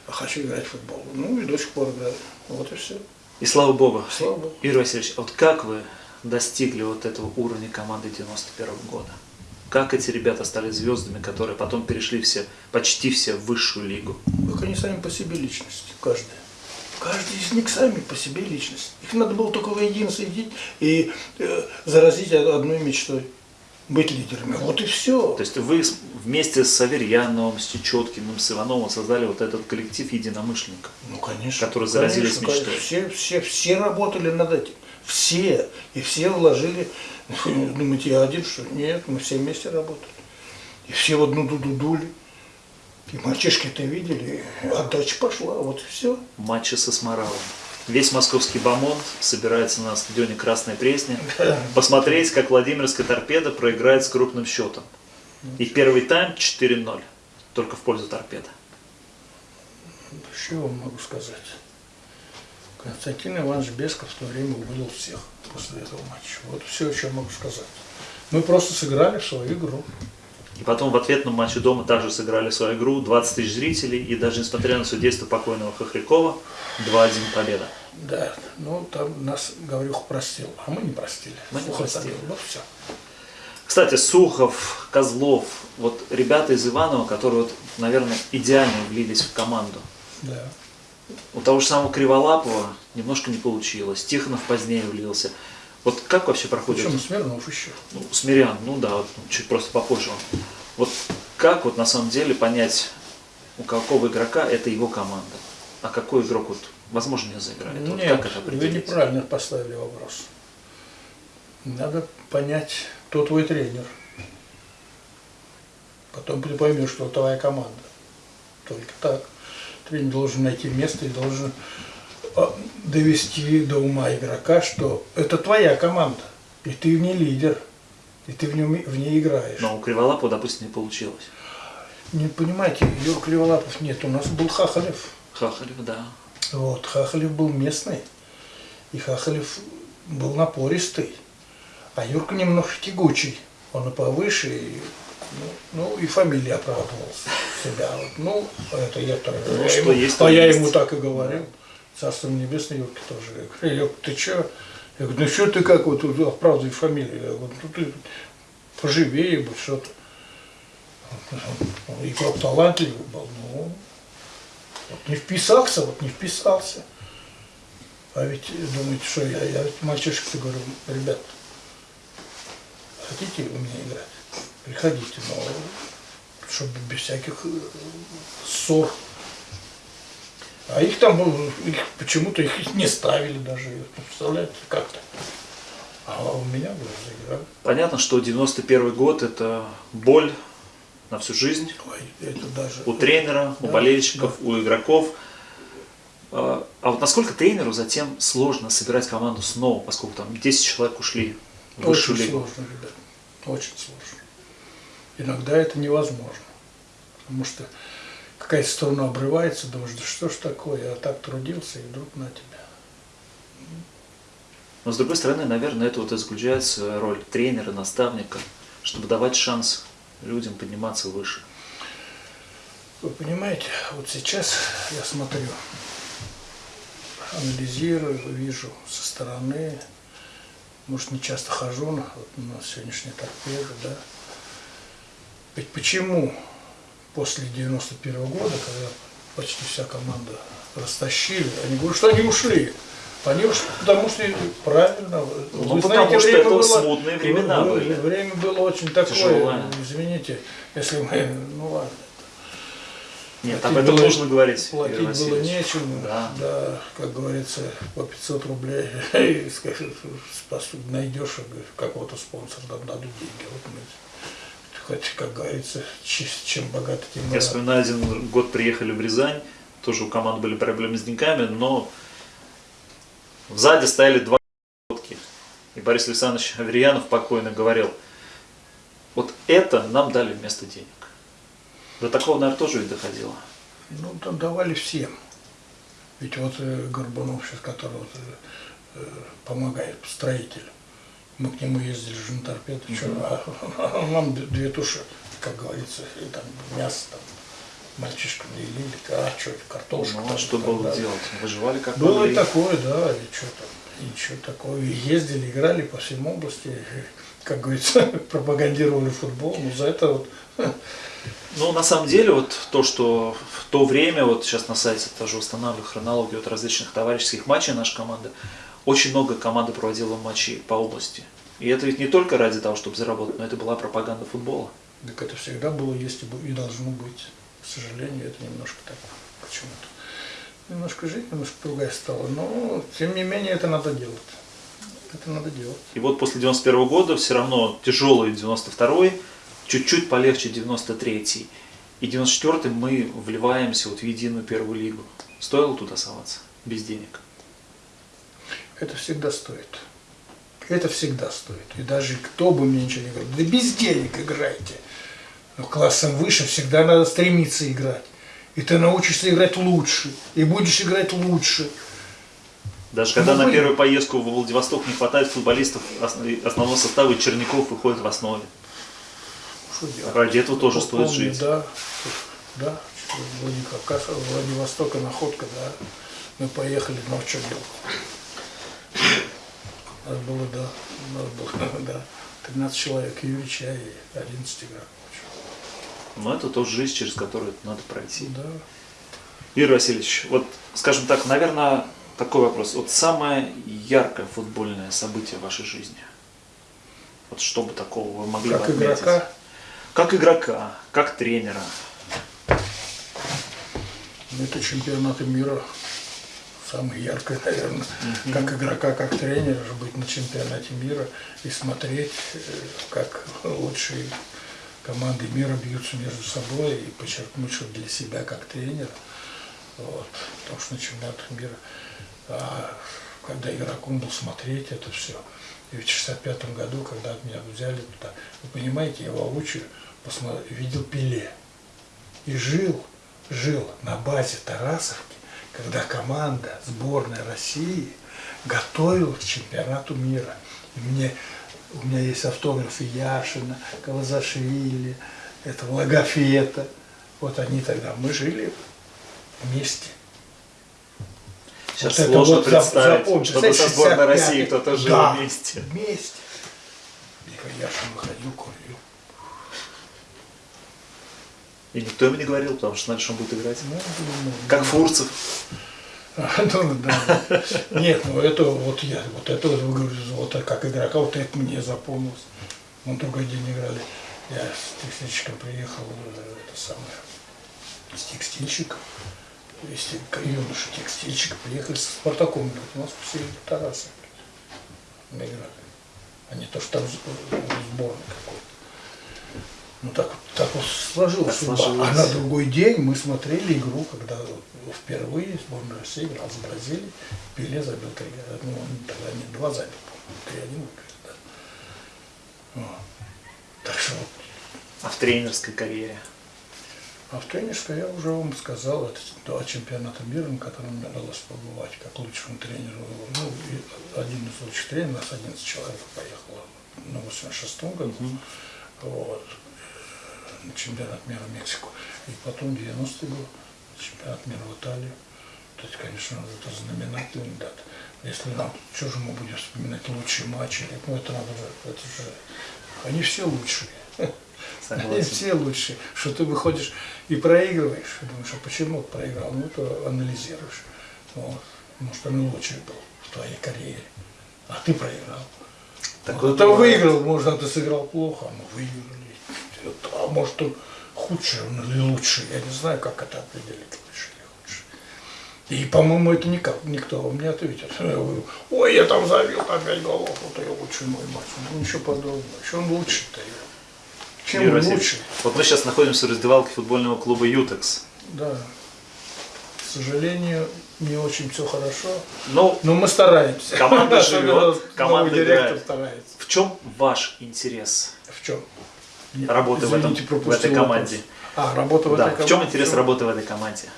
а хочу играть в футбол. Ну и до сих пор играю. Вот и все. И слава богу. Слава богу. Юрий Васильевич, а вот как вы достигли вот этого уровня команды 91 года? Как эти ребята стали звездами, которые потом перешли все, почти все в высшую лигу? Так они сами по себе личности, каждый. Каждый из них сами по себе личность. Их надо было только воедино соединить и э, заразить одной мечтой. Быть лидерами. Вот и все. То есть вы вместе с Аверьяновым, с Чечеткиным, с Ивановым создали вот этот коллектив единомышленников. Ну, конечно. которые заразились конечно, мечтой. конечно. Все, все, все работали над этим. Все. И все вложили. Думаете, я один, что? Нет, мы все вместе работали. И все в одну дуду дули. И мальчишки это видели, и отдача пошла, вот и все. матчи со Сморавом. Весь московский бомонд собирается на стадионе Красной Пресни посмотреть, как Владимирская торпеда проиграет с крупным счетом. И первый тайм 4-0, только в пользу торпеда. Что вам могу сказать? Константин Иванович Бесков в то время уволил всех после этого матча. Вот все, что я могу сказать. Мы просто сыграли в свою игру. И потом в ответном матче дома также сыграли свою игру, 20 тысяч зрителей, и даже несмотря на судейство покойного Хохрякова, 2-1 победа. Да, ну там нас Гаврюх простил, а мы не простили. Мы не простили. Вот все. Кстати, Сухов, Козлов, вот ребята из Иванова, которые, вот, наверное, идеально влились в команду. Да. У того же самого Криволапова немножко не получилось. Тихонов позднее влился. Вот как вообще проходит Причем Смирнов еще. ну, Смирян, ну да, вот, ну, чуть просто попозже он. Вот как вот на самом деле понять, у какого игрока это его команда, а какой игрок вот возможно не заиграет? Вот Нет, как это вы определить? неправильно поставили вопрос. Надо понять, кто твой тренер. Потом ты поймешь, что твоя команда. Только так. Тренер должен найти место и должен довести до ума игрока, что это твоя команда, и ты в ней лидер, и ты в, нем, в ней играешь. Но у Криволапова, допустим, не получилось. Не понимаете, Юр Криволапов нет, у нас был Хахалев. Хахалев, да. Вот, Хахалев был местный, и Хахалев был напористый, а Юрка немножко тягучий, он и повыше, и, ну, ну, и фамилия оправдывала себя. Вот, ну, это я так Ну, что есть, А я есть. ему так и говорил. Царство небесное Юрке тоже. Я говорю, «Юрка, ты что? Я говорю, ну что ты как вот тут оправдываешь фамилию? Я говорю, ну ты поживее бы, что-то. Игрок талантливый был, ну, вот не вписался, вот не вписался. А ведь думаете, что я, я мальчишек-то говорю, ребят, хотите у меня играть? Приходите, но чтобы без всяких ссор. А их там, ну, их почему-то их не ставили даже, представляете, как-то. А у меня было заиграли. Понятно, что 91 год это боль на всю жизнь. Ой, это даже... У тренера, у Да, болельщиков, у игроков. А а вот насколько тренеру затем сложно собирать команду снова, поскольку там 10 человек ушли в высшую Очень лигу? сложно, ребят. Очень сложно. Иногда это невозможно. Потому что какая-то сторона обрывается, думаешь, да что ж такое, я так трудился, и вдруг на тебя. Но с другой стороны, наверное, это вот и заключается роль тренера, наставника, чтобы давать шанс людям подниматься выше. Вы понимаете, вот сейчас я смотрю, анализирую, вижу со стороны, может, не часто хожу на, вот на сегодняшней торпеды, да. Ведь почему после 91 года, когда почти вся команда растащили, они говорят, что они ушли. Они уж потому что правильно. Ну, потому что это смутные времена было, были. Время было очень такое, Тяжелое. извините, если мы, ну ладно. Нет, Платить об этом было- нужно говорить, Платить Игорь было Васильевич. нечем, Да. да. как говорится, по 500 рублей, [laughs] и скажешь, найдешь какого-то спонсора, там дадут деньги. Вот мы, хоть, как говорится, чем богаты, тем и Я вспоминаю, один год приехали в Рязань, тоже у команды были проблемы с деньгами, но сзади стояли два лодки. И Борис Александрович [laughs] Аверьянов покойно говорил, вот это нам дали вместо денег. До такого, наверное, тоже ведь доходило. Ну, там давали всем. Ведь вот э, Горбунов сейчас, который вот, э, э, помогает, строитель, мы к нему ездили же на торпеду, чё, а, он нам две туши, как говорится, и там мясо там мальчишкам делили, а что, картошка. Ну, а там, что там, было да. делать? Выживали как Было и такое, да, и что там, и такого. И ездили, играли по всем области, [laughs] как говорится, [laughs] пропагандировали футбол, но за это вот [laughs] Ну, на самом деле, вот то, что в то время, вот сейчас на сайте тоже устанавливаю хронологию от различных товарищеских матчей нашей команды, очень много команды проводила матчей по области. И это ведь не только ради того, чтобы заработать, но это была пропаганда футбола. Так это всегда было, есть и должно быть. К сожалению, это немножко так почему-то. Немножко жизнь немножко другая стала. Но, тем не менее, это надо делать. Это надо делать. И вот после 91 года все равно тяжелый 92 чуть-чуть полегче 93 и 94 мы вливаемся вот в единую первую лигу. Стоило туда соваться? Без денег. Это всегда стоит. Это всегда стоит. И даже кто бы мне ничего не говорил, да без денег играйте. Но классом выше всегда надо стремиться играть. И ты научишься играть лучше. И будешь играть лучше. Даже когда Ну, на первую поездку в Владивосток не хватает футболистов ос- основного состава, и Черняков выходит в основе. Ради этого тоже стоит помню, жить. Да, да, Владикавказ, Владивостока находка, да. Мы поехали, ну что делать? У нас было, да, у нас было, [laughs] да, 13 человек, Юрича и 11 игроков. Но это тоже жизнь, через которую надо пройти. Да. Юрий Васильевич, вот, скажем так, наверное, такой вопрос. Вот самое яркое футбольное событие в вашей жизни? Вот что бы такого вы могли бы Как отметить? игрока, Как игрока, как тренера. ну, это чемпионаты мира. Самое яркое, наверное, как игрока, как тренера, же быть на чемпионате мира и смотреть, э, как лучшие команды мира бьются между собой и подчеркнуть, что для себя как тренер, вот, потому что на чемпионатах мира, а, когда игроком был смотреть это все, и в 65 году, когда от меня взяли туда, вы понимаете, я воочию посмотрел, видел Пеле. И жил, жил на базе Тарасовки, когда команда сборной России готовилась к чемпионату мира. И мне, у меня есть автографы Яшина, Кавазашвили, этого Логофета. Вот они тогда, мы жили вместе. Сейчас Вот сложно вот представить, запомните. чтобы со сборной 65-й. России кто-то жил Да, вместе. вместе. Когда Яшин выходил. И никто ему не говорил, потому что знали, что он будет играть. Ну, ну, Как Фурцев. [laughs] Ну, да. Нет, ну это вот я, вот это вот, говорю, вот как игрока, вот это мне запомнилось. Мы другой день играли. Я с текстильщиком приехал, э, это самое, с текстильщиком, если юноша текстильщик, приехали со Спартаком. У нас все Тарасы мы играли. А не то, что там с- сборной какой-то. Ну так, так вот сложилось. Так судьба. А на другой день мы смотрели игру, когда впервые сборная России играла с Бразилией. Пеле забил три. Ну, он тогда не два забил, по-моему, три-один выиграли, да. Вот. Так что вот. А в тренерской карьере? А в тренерской я уже вам сказал, это два чемпионата мира, на котором мне удалось побывать как лучшему тренеру. Ну, один из лучших тренеров, нас 11 человек поехало на 86-м году. Вот. На чемпионат мира в Мексику. И потом 90-й год, чемпионат мира в Италию. То есть, конечно, это знаменательный дата. Если нам, что же мы будем вспоминать лучшие матчи? Ну, это надо же, это же, они все лучшие. Они все лучшие. Что ты выходишь и проигрываешь, и думаешь, а почему проиграл? Ну, то анализируешь. Вот. Может, он лучший был в твоей карьере, а ты проиграл. Так вот ты бывает. выиграл, может, а ты сыграл плохо, а мы выиграли. А может, он худший он или лучший. Я не знаю, как это определить, лучший или худший. И, по-моему, это никак, никто вам не ответит. Я говорю, Ой, я там забил там пять голов, вот я лучший мой матч. Ну, ничего подобного. Что он лучший-то? Чем Юрий он лучший? Вот мы сейчас находимся в раздевалке футбольного клуба «Ютекс». Да. К сожалению, не очень все хорошо. Ну, Но мы стараемся. Команда [laughs] живет, команда директор играет. старается. в чем ваш интерес В чем? Работы в, этом, в этой команде? вопрос. А, работа в Да, этой команде. в чем интерес работы в этой команде?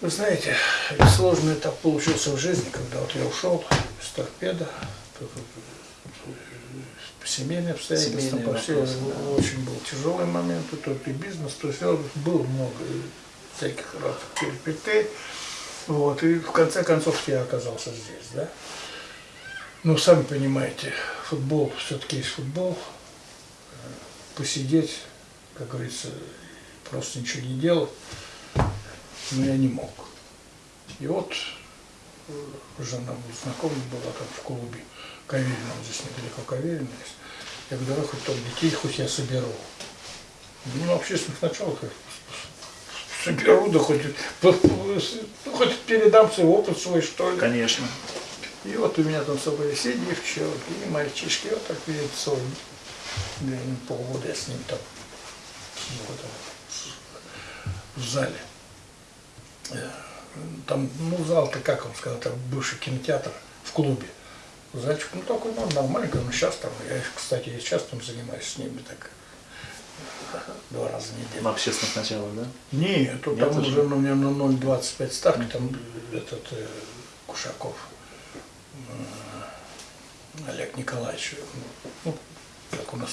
Вы знаете, сложный этап получился в жизни, когда вот я ушел из торпеда, по Семейные по всей, вопросы, да. очень был тяжелый момент, и тут и бизнес, то есть было много всяких разных перипетий. Вот, и в конце концов я оказался здесь, да. Ну, сами понимаете, футбол все-таки есть футбол. Посидеть, как говорится, просто ничего не делать, но я не мог. И вот э, жена вот знакомая была там в клубе Каверина, вот здесь недалеко Каверина есть. Я говорю, давай хоть там детей, хоть я соберу. Ну, на общественных началах я соберу, да хоть, ну, хоть передам свой опыт свой, что ли. Конечно. И вот у меня там с собой все девчонки и мальчишки, вот так перед собой. Наверное, полгода я с ним там в зале. Э, Там, ну, зал-то, как вам сказать, там бывший кинотеатр в клубе. Зальчик, ну, такой, ну, нормальный, ну, сейчас там, я, кстати, я сейчас там занимаюсь с ними так два раза в неделю. На общественных началах, да? Нет, тут Нет там уже? уже у меня на 0,25 ставки, там этот э, Кушаков э, Олег Николаевич, ну, как у нас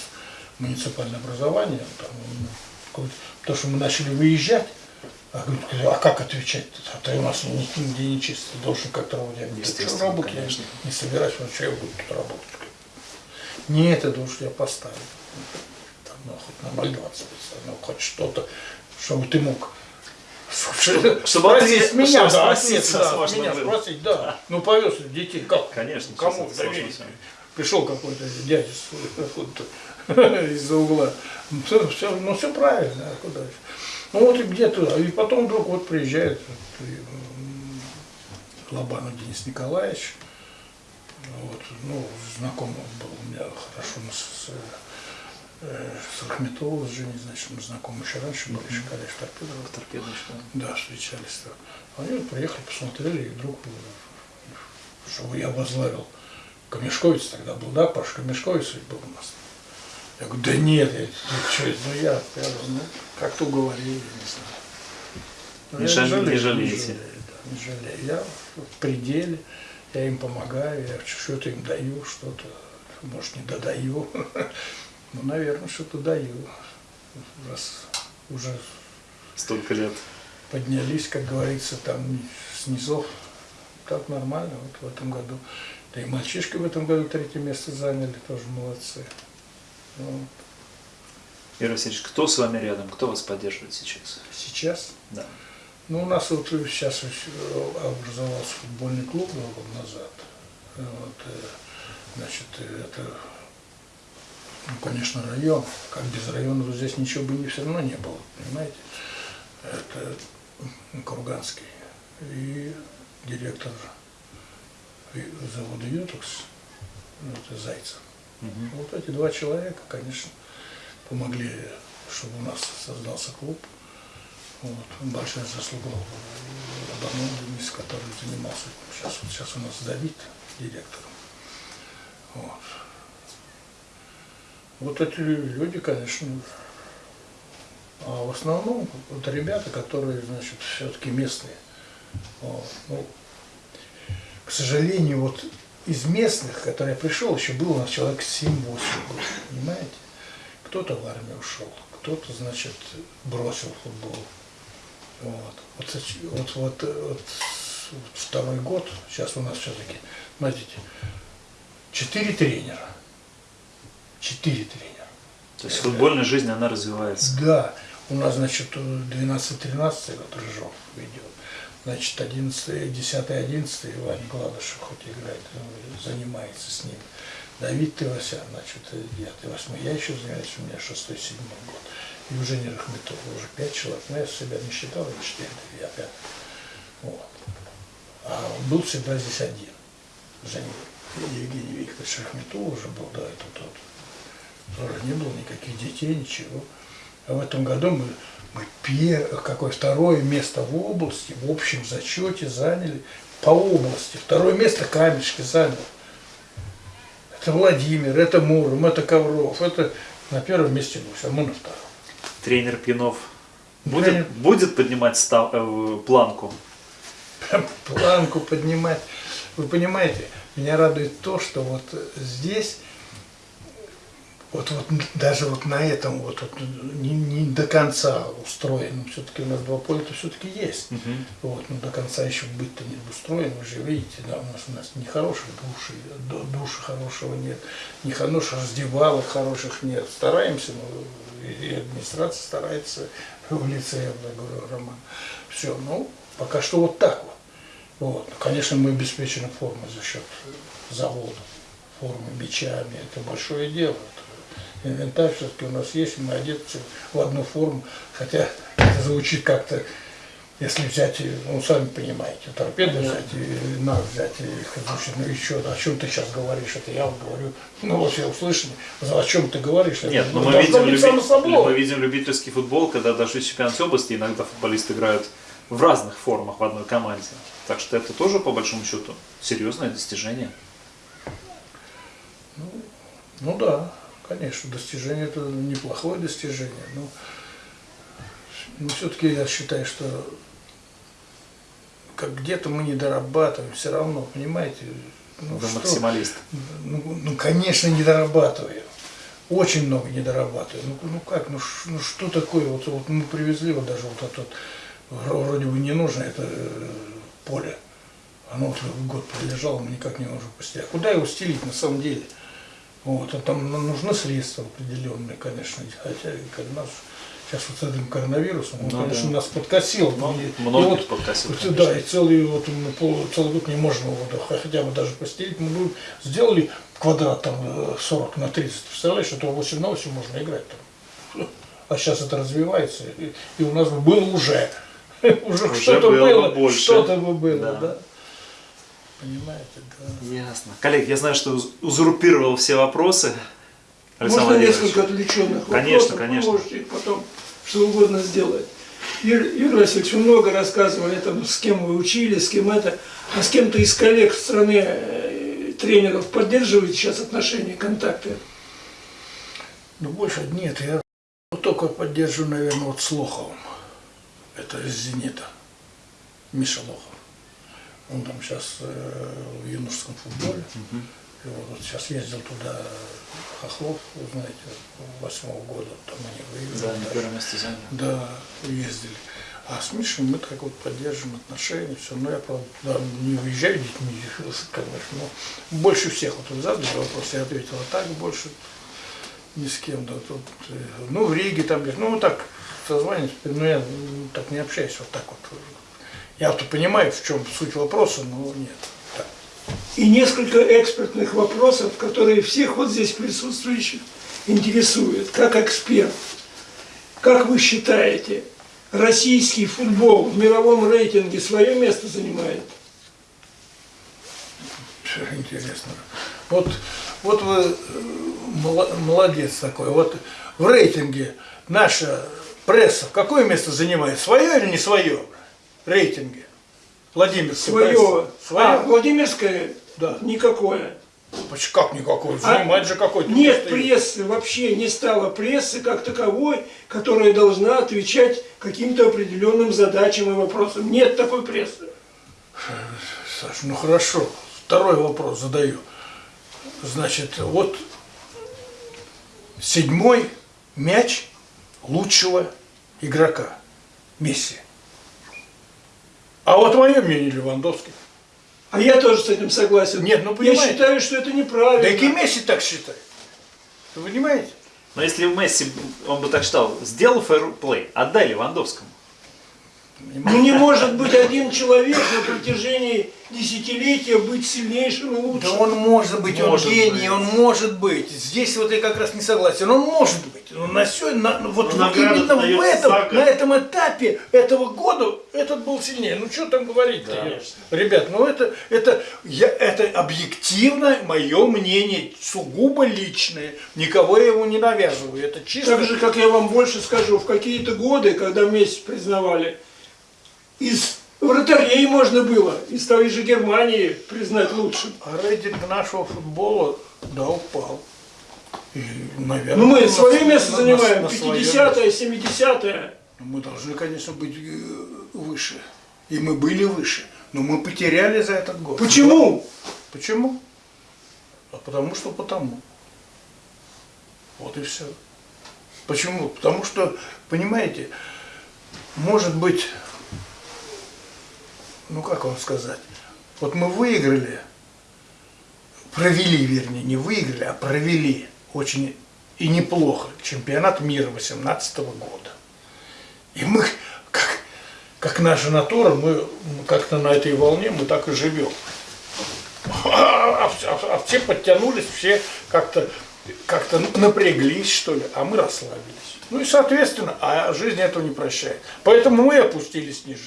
муниципальное образование, там, ну, потому что мы начали выезжать, а, говорит, а как отвечать? А то у нас ни- нигде не чисто, ты должен как-то работать. Я говорю, «Да Естественно, что работать? конечно. Я не собираюсь, ну что я буду тут работать? Нет, это уж я поставил. Там, ну, хоть на 0,20, ну, хоть что-то, чтобы ты мог Чтобы спросить ответ- меня, чтобы да, спросить да, меня было. спросить, да. Ну повез детей, как? Конечно, Кому доверить? Пришел какой-то дядя с- откуда-то [laughs] из-за угла. Все, все, ну все правильно, а куда же? Ну вот и где-то, и потом вдруг вот приезжает вот, м, Лобанов Денис Николаевич, вот, ну, знакомый он был у меня хорошо мы с, э, с Рахметовым, с Женей, значит, мы знакомы еще раньше были, еще когда в торпедо был. Торпедочка. Да, встречались. там. Они вот приехали, посмотрели, и вдруг, э, чтобы я возглавил Камешковец тогда был, да, Паш Камешковец был у нас. Я говорю, да нет, я, что, ну я, я ну, как-то уговорили, я не знаю. Но Не я жале- не жалею, жалеете. жалею, да, не жалею. Я в пределе, я им помогаю, я что-то им даю, что-то, может, не додаю. [laughs] Ну, наверное, что-то даю. Раз уже Столько лет. поднялись, как говорится, там с низов. Так нормально вот в этом году. Да и мальчишки в этом году третье место заняли, тоже молодцы. Ну, Юрий Васильевич, кто с вами рядом? Кто вас поддерживает сейчас? сейчас, Да. ну у нас вот сейчас образовался футбольный клуб два года назад. Вот, э, значит, э, это, ну, конечно, район. Как без района вот здесь ничего бы не все равно не было, понимаете? Это Курганский. И директор и- завода Ютекс, ну, это Зайцев. Мгм. Вот эти два человека, конечно, помогли, чтобы у нас создался клуб. Вот. Большая заслуга Абану Денис, который занимался. Сейчас, вот сейчас у нас Давид директором. Вот. Вот эти люди, конечно, а в основном вот ребята, которые, значит, все-таки местные. Ну, к сожалению, вот из местных, который я пришел, еще было у нас человек 7-8 было, понимаете? Кто-то в армию ушел, кто-то, значит, бросил футбол. Вот. Вот, вот, вот, вот второй год, сейчас у нас все-таки, смотрите, четыре тренера. Четыре тренера. То есть футбольная жизнь, она развивается. Да, у нас, значит, 12-13 вот Рыжов ведет. Значит, 11, 10, 11, Ваня Гладышев хоть играет, э, занимается с ним. Давид Тывасян, значит, 9, 8. Я еще занимаюсь, у меня 6, 7 год. И уже не Рахметов, уже 5 человек. Но я себя не считал, я 4, я 5. Вот. А был всегда здесь один. Женя Евгений Викторович Рахметов уже был, да, это тот. Тоже не было никаких детей, ничего. А в этом году мы, мы пер, какое второе место в области, в общем зачете заняли по области. Второе место Камешки занял. Это Владимир, это Муром, это Ковров, это на первом месте Гусь, а мы на втором. Тренер Пинов будет, Тренер- будет поднимать став- э, планку? Планку поднимать. Вы понимаете, меня радует то, что вот здесь, вот, вот даже вот на этом вот, вот не, не до конца устроено, все-таки у нас два поля это все-таки есть. Мгм. Вот, но до конца еще быть-то не устроен, вы же видите, да, у нас, у нас не хороших души, ду- души хорошего нет, не хороших раздевалок хороших нет. Стараемся, но и и администрация старается [laughs] в лице, я говорю, Роман. Все, ну, пока что вот так вот. Вот. Ну, Конечно, мы обеспечены формой за счет завода, формы мечами, это большое дело. Инвентарь все-таки у нас есть, мы одеты в одну форму, хотя это звучит как-то если взять, ну, сами понимаете, торпеды взять, и нас взять, и звучит, ну еще, о чем ты сейчас говоришь, это я вот говорю, ну вот я услышал, о чем ты говоришь, Нет, это но мы должно видим, люби- мы видим любительский футбол, когда даже чемпионате области иногда футболисты играют в разных формах в одной команде. Так что это тоже, по большому счету, серьезное достижение. Ну да, конечно, достижение это неплохое достижение, но, но все-таки я считаю, что как где-то мы не дорабатываем, все равно, понимаете, ну, Вы что- максималист. Ну, ну, конечно, не дорабатываю. Очень много не дорабатываю. Ну, ну как, ну, ш- ну что такое? Вот, вот мы привезли вот даже вот это вот, вро- вроде бы не нужно это э, поле. Оно вот год пролежало, мы никак не можем постелить. А куда его стелить на самом деле? Вот, а там ну, нужны средства определенные, конечно. Хотя как нас сейчас вот с этим коронавирусом, он, Ну конечно, да. нас подкосил. Ну, И- и многих вот- подкосил, конечно. Да, и целый, вот, пол- целый год не можем его да, хотя бы даже постелить. Мы будем- сделали квадрат там э, 40 на 30, представляешь, это 8 на 8 можно играть там. [laughs] А сейчас это развивается, и, и у нас бы было [laughs] уже. Уже, что-то было бы было, что-то бы было, Да. да. Понимаете, да. Ясно. Коллег, я знаю, что уз- узурпировал все вопросы. Александр Можно несколько отвлеченных Конечно, вопросов? конечно. Вы можете их потом что угодно сделать. Юрий, Юрий Васильевич, вы много рассказывали, там, с кем вы учились, с кем это, а с кем-то из коллег в стране э, тренеров поддерживаете сейчас отношения, контакты? Ну, больше нет, я только поддерживаю, наверное, вот с Лоховым. Это из «Зенита». Миша Лохов. Он там сейчас в юношеском футболе. И вот, сейчас ездил туда Хохлов, вы знаете, восьмого года, там они выиграли. Да, на первом месте занял. Да, ездили. А с Мишей мы так вот поддерживаем отношения, все. Но я, правда, да, не уезжаю детьми, [laughs] конечно, но больше всех. Вот задали вопрос, я ответил, а так больше ни с кем. Да, тут, э, ну, в Риге там, ну, вот так созваниваюсь, но я м, так не общаюсь вот так вот. Я вот понимаю, в чем суть вопроса, но нет. Так. И несколько экспертных вопросов, которые всех вот здесь присутствующих интересуют, как эксперт. Как вы считаете, российский футбол в мировом рейтинге свое место занимает? Интересно. Вот, вот вы э, молодец такой. Вот в рейтинге наша пресса какое место занимает? Свое или не свое? Рейтинге. Владимирская Свое. А, Владимирское? Да. Никакое. Как никакой? А Занимает же какой-то Нет место. прессы, вообще не стало прессы как таковой, которая должна отвечать каким-то определенным задачам и вопросам. Нет такой прессы. Саш, ну хорошо. Второй вопрос задаю. Значит, вот седьмой мяч лучшего игрока. Месси. А вот мое мнение Левандовский. А я тоже с этим согласен. Нет, ну, Я понимаете. считаю, что это неправильно. Да и Месси так считает. Вы понимаете? Но если Месси, он бы так считал, сделал фэрплей, отдай Левандовскому. Ну не может быть один человек на протяжении десятилетия быть сильнейшим и лучшим. Да он может быть, Может он гений, быть. он может быть. Здесь вот я как раз не согласен. Он может быть. Но на сё- на- вот, Но вот именно в этом, год. на этом этапе этого года этот был сильнее. Ну что там говорить-то? Да. Ребят, ну это, это, я, это объективно мое мнение, сугубо личное. Никого я его не навязываю. Это чисто... Так же, как я вам больше скажу, в какие-то годы, когда вместе признавали, из вратарей можно было, из той же Германии признать лучшим. А рейтинг нашего футбола, да, упал. И, наверное, Ну мы на свое св- место на- занимаем, на свое 50-е, 70-е. Мы должны, конечно, быть э, выше. И мы были выше. Но мы потеряли за этот год. Почему? Почему? А потому что потому. Вот и все. Почему? Потому что, понимаете, может быть, ну как вам сказать, вот мы выиграли, провели, вернее, не выиграли, а провели очень и неплохо чемпионат мира 18 года. И мы, как, как наша натура, мы как-то на этой волне, мы так и живем. А, вс- а- а все подтянулись, все как-то как-то напряглись, что ли, а мы расслабились. Ну и соответственно, а жизнь этого не прощает. Поэтому мы опустились ниже.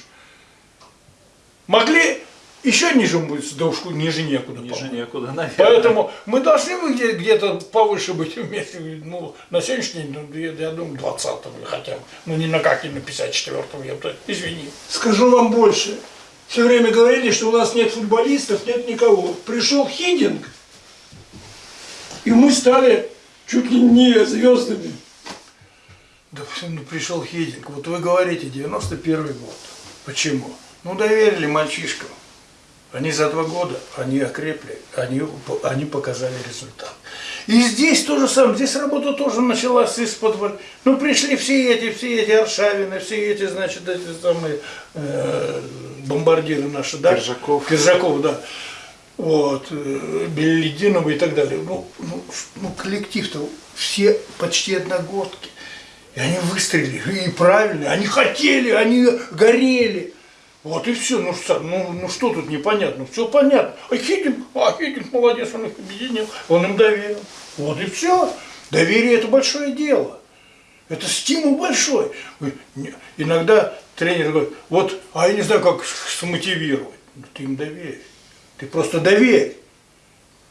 Могли еще ниже быть, да уж ниже некуда. Ниже некуда, наверное. Поэтому мы должны бы где- где-то повыше быть вместе. Ну, на сегодняшний день, ну, я, я думаю, 20-го хотя бы. Ну, не на как, не на 54-го, я бы, извини. Скажу вам больше. Все время говорили, что у нас нет футболистов, нет никого. Пришел Хидинг, и мы стали чуть ли не звездами. Да ну, пришел Хединг. Вот вы говорите, 91 год. Почему? Ну, доверили мальчишкам. Они за два года, они окрепли, они, они показали результат. И здесь то же самое, здесь работа тоже началась из-под... Ну, пришли все эти, все эти Аршавины, все эти, значит, эти самые э, бомбардиры наши, да? Киржаков. Киржаков, да. Вот, э, Беллидинова и так далее. Ну, ну, ну коллектив-то все почти одногодки. И они выстрелили, и правильно, они хотели, они горели. Вот и все, ну ну, ну что тут непонятно, все понятно. А Хидин, а Хидин молодец, он их объединил, он им доверил. Вот и все. Доверие это большое дело. Это стимул большой. Иногда тренер говорит, вот, а я не знаю, как смотивировать. Ну, ты им доверь. Ты просто доверь.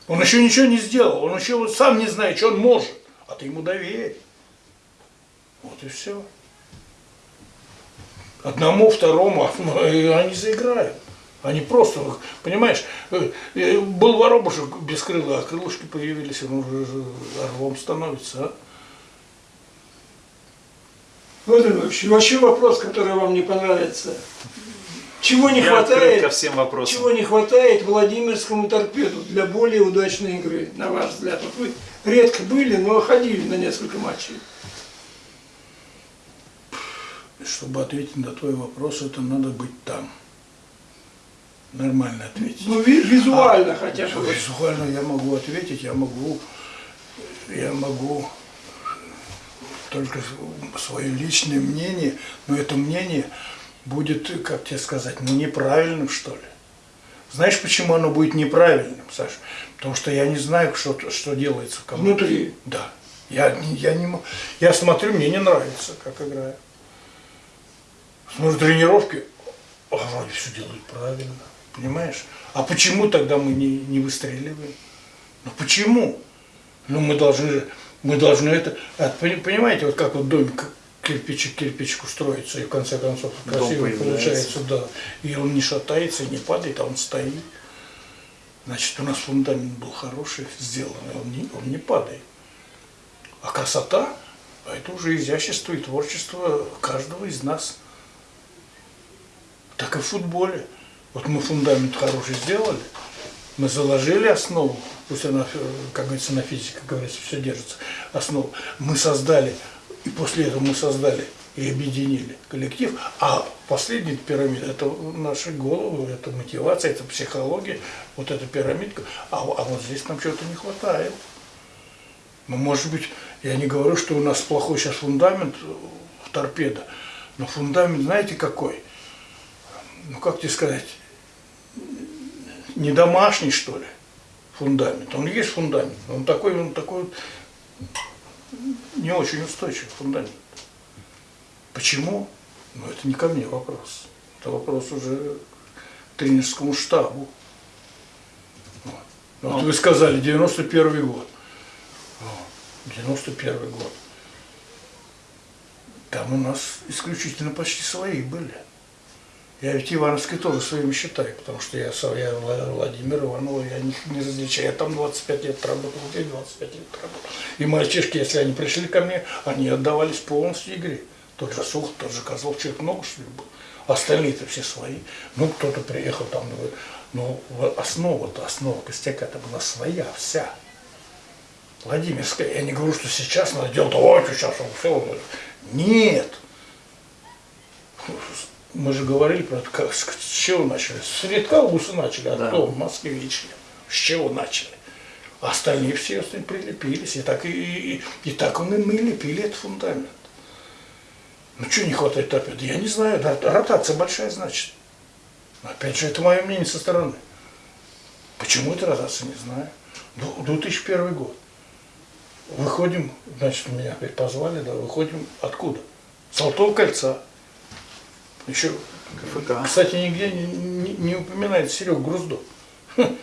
Он еще ничего не сделал, он еще вот сам не знает, что он может, а ты ему доверь. Вот и все. Одному, второму, а, и они заиграют. Они просто, понимаешь, э, э, был воробушек без крыла, а крылышки появились, он уже орлом становится, а? Владимир Ильич, вообще вопрос, который вам не понравится. Чего не Я хватает? ко всем вопросам. Чего не хватает Владимирскому торпеду для более удачной игры, на ваш взгляд? Вот вы редко были, но ходили на несколько матчей. Чтобы ответить на твой вопрос, это надо быть там. Нормально ответить. Ну, ви- визуально хотя бы. Визуально я могу ответить, я могу, я могу только свое личное мнение, но это мнение будет, как тебе сказать, ну неправильным что ли. Знаешь, почему оно будет неправильным, Саша? Потому что я не знаю, что, что делается в команде. Внутри. Да. Я, я, не, я смотрю, мне не нравится, как играю. Смотрю тренировки, а вроде все делают правильно, понимаешь? А почему тогда мы не, не выстреливаем? Ну почему? Ну мы должны, мы должны это, пони- понимаете, вот как вот домик кирпичик к кирпичику строится, и в конце концов красиво получается, да. И он не шатается, не падает, а он стоит. Значит, у нас фундамент был хороший, сделанный, он не, он не падает. А красота, а это уже изящество и творчество каждого из нас. Так и в футболе. Вот мы фундамент хороший сделали, мы заложили основу, пусть она, э, как говорится, на физике, как говорится, все держится, основу. Мы создали, и после этого мы создали и объединили коллектив, а последняя пирамида, это наши головы, это мотивация, это психология, вот эта пирамидка, а, а вот здесь нам чего-то не хватает. Ну, может быть, я не говорю, что у нас плохой сейчас фундамент э, в торпедо, но фундамент, знаете, какой? Ну как тебе сказать, не домашний, что ли, фундамент. Он есть фундамент, он такой, он такой вот не очень устойчивый фундамент. Почему? Ну, это не ко мне вопрос. Это вопрос уже к тренерскому штабу. Вот, вот вы сказали, 91 год. Вот, 91 год. Там у нас исключительно почти свои были. Я ведь Ивановский тоже своими считаю, потому что я, я Вла- Владимир Иванова, я не, не различаю. Я там 25 лет работал, здесь 25 лет работал. И мальчишки, если они пришли ко мне, они отдавались полностью игре. Тот же Сух, тот же Козлов, человек много что был. Остальные-то все свои. Ну, кто-то приехал там, ну, в- основа-то, основа костяка-то была своя, вся. Владимирская. Я не говорю, что сейчас надо делать, ой, сейчас он все. Нет. Мы же говорили про как, с чего начали? С Редкауса начали, а Да. кто? С чего начали? Остальные все прилепились. И так, и, и, и так он и мы лепили этот фундамент. Ну что не хватает опять? Я не знаю, рот- ротация большая значит. Опять же, это мое мнение со стороны. Почему это ротация, не знаю. Ну, 2001 год. Выходим, значит, меня опять позвали, да, выходим откуда? С Золотого кольца. Еще, КФК. кстати, нигде не, не- не упоминает Серега Груздо. Хм.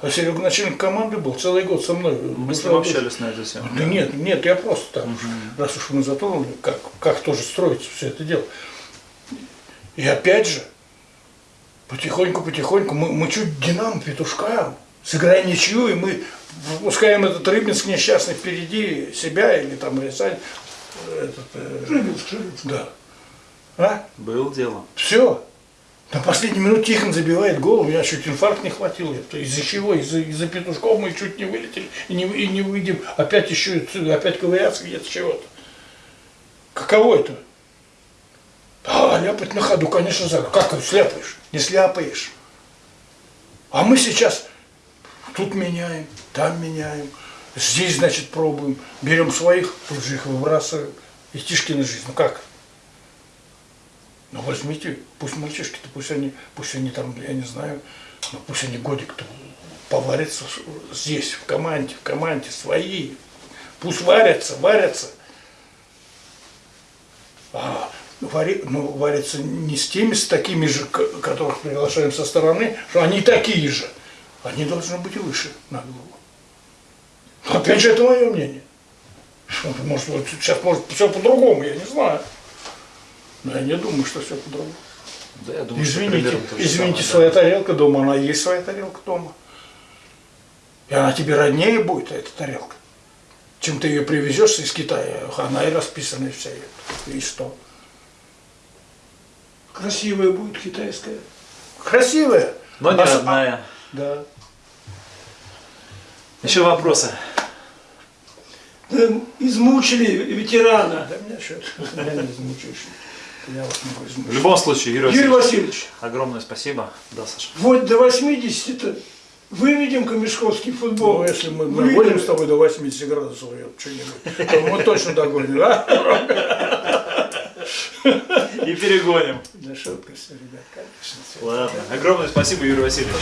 А Серега начальник команды был целый год со мной. Мы с ним общались на эту тему. Да нет, нет, я просто там, уж, раз уж мы затронули, как, как тоже строить все это дело. И опять же, потихоньку-потихоньку, мы, мы чуть Динамо петушкам, сыграем ничью, и мы выпускаем этот Рыбинск несчастный впереди себя или там Рязань. Этот, э, Рыбинск, Рыбинск. да. А? Был дело. Все. На последней минуте Тихон забивает гол, у меня чуть инфаркт не хватил. Из-за чего? Из-за из петушков мы чуть не вылетели и не, и не выйдем. Опять еще, опять ковыряться где-то чего-то. Каково это? А, ляпать на ходу, конечно, за. Как сляпаешь? Не сляпаешь. А мы сейчас тут меняем, там меняем. Здесь, значит, пробуем. Берем своих, тут же их выбрасываем. И Тишкина жизнь. Ну как? Ну возьмите, пусть мальчишки-то, пусть они, пусть они там, я не знаю, ну пусть они годик-то поварятся здесь, в команде, в команде, свои. Пусть варятся, варятся. А вари, ну, варятся не с теми, с такими же, которых приглашаем со стороны, что они такие же. Они должны быть выше на голову. Опять же, это мое мнение. Может, вот сейчас может все по-другому, я не знаю. Но я не думаю, что все по-другому. Да, я думаю, что Извините, примерно то же извините, самое, своя тарелка дома, она есть своя тарелка дома. И она тебе роднее будет, эта тарелка. Чем ты ее привезешь из Китая, она и расписана вся. И что? Красивая будет китайская. Красивая. Но не А с- одна. Да. Еще вопросы? Да, измучили ветерана. Да меня что меня В любом случае, Юрий Юрий Васильевич, Васильевич, огромное спасибо. Да, Саша. вот до 80-то выведем камешковский футбол. Ну, если мы Выведем. догоним с тобой до 80 градусов, я что-нибудь, то мы точно догоним, а? И перегоним. Да шутка все, ребят, конечно. Ладно. Огромное спасибо, Юрий Васильевич.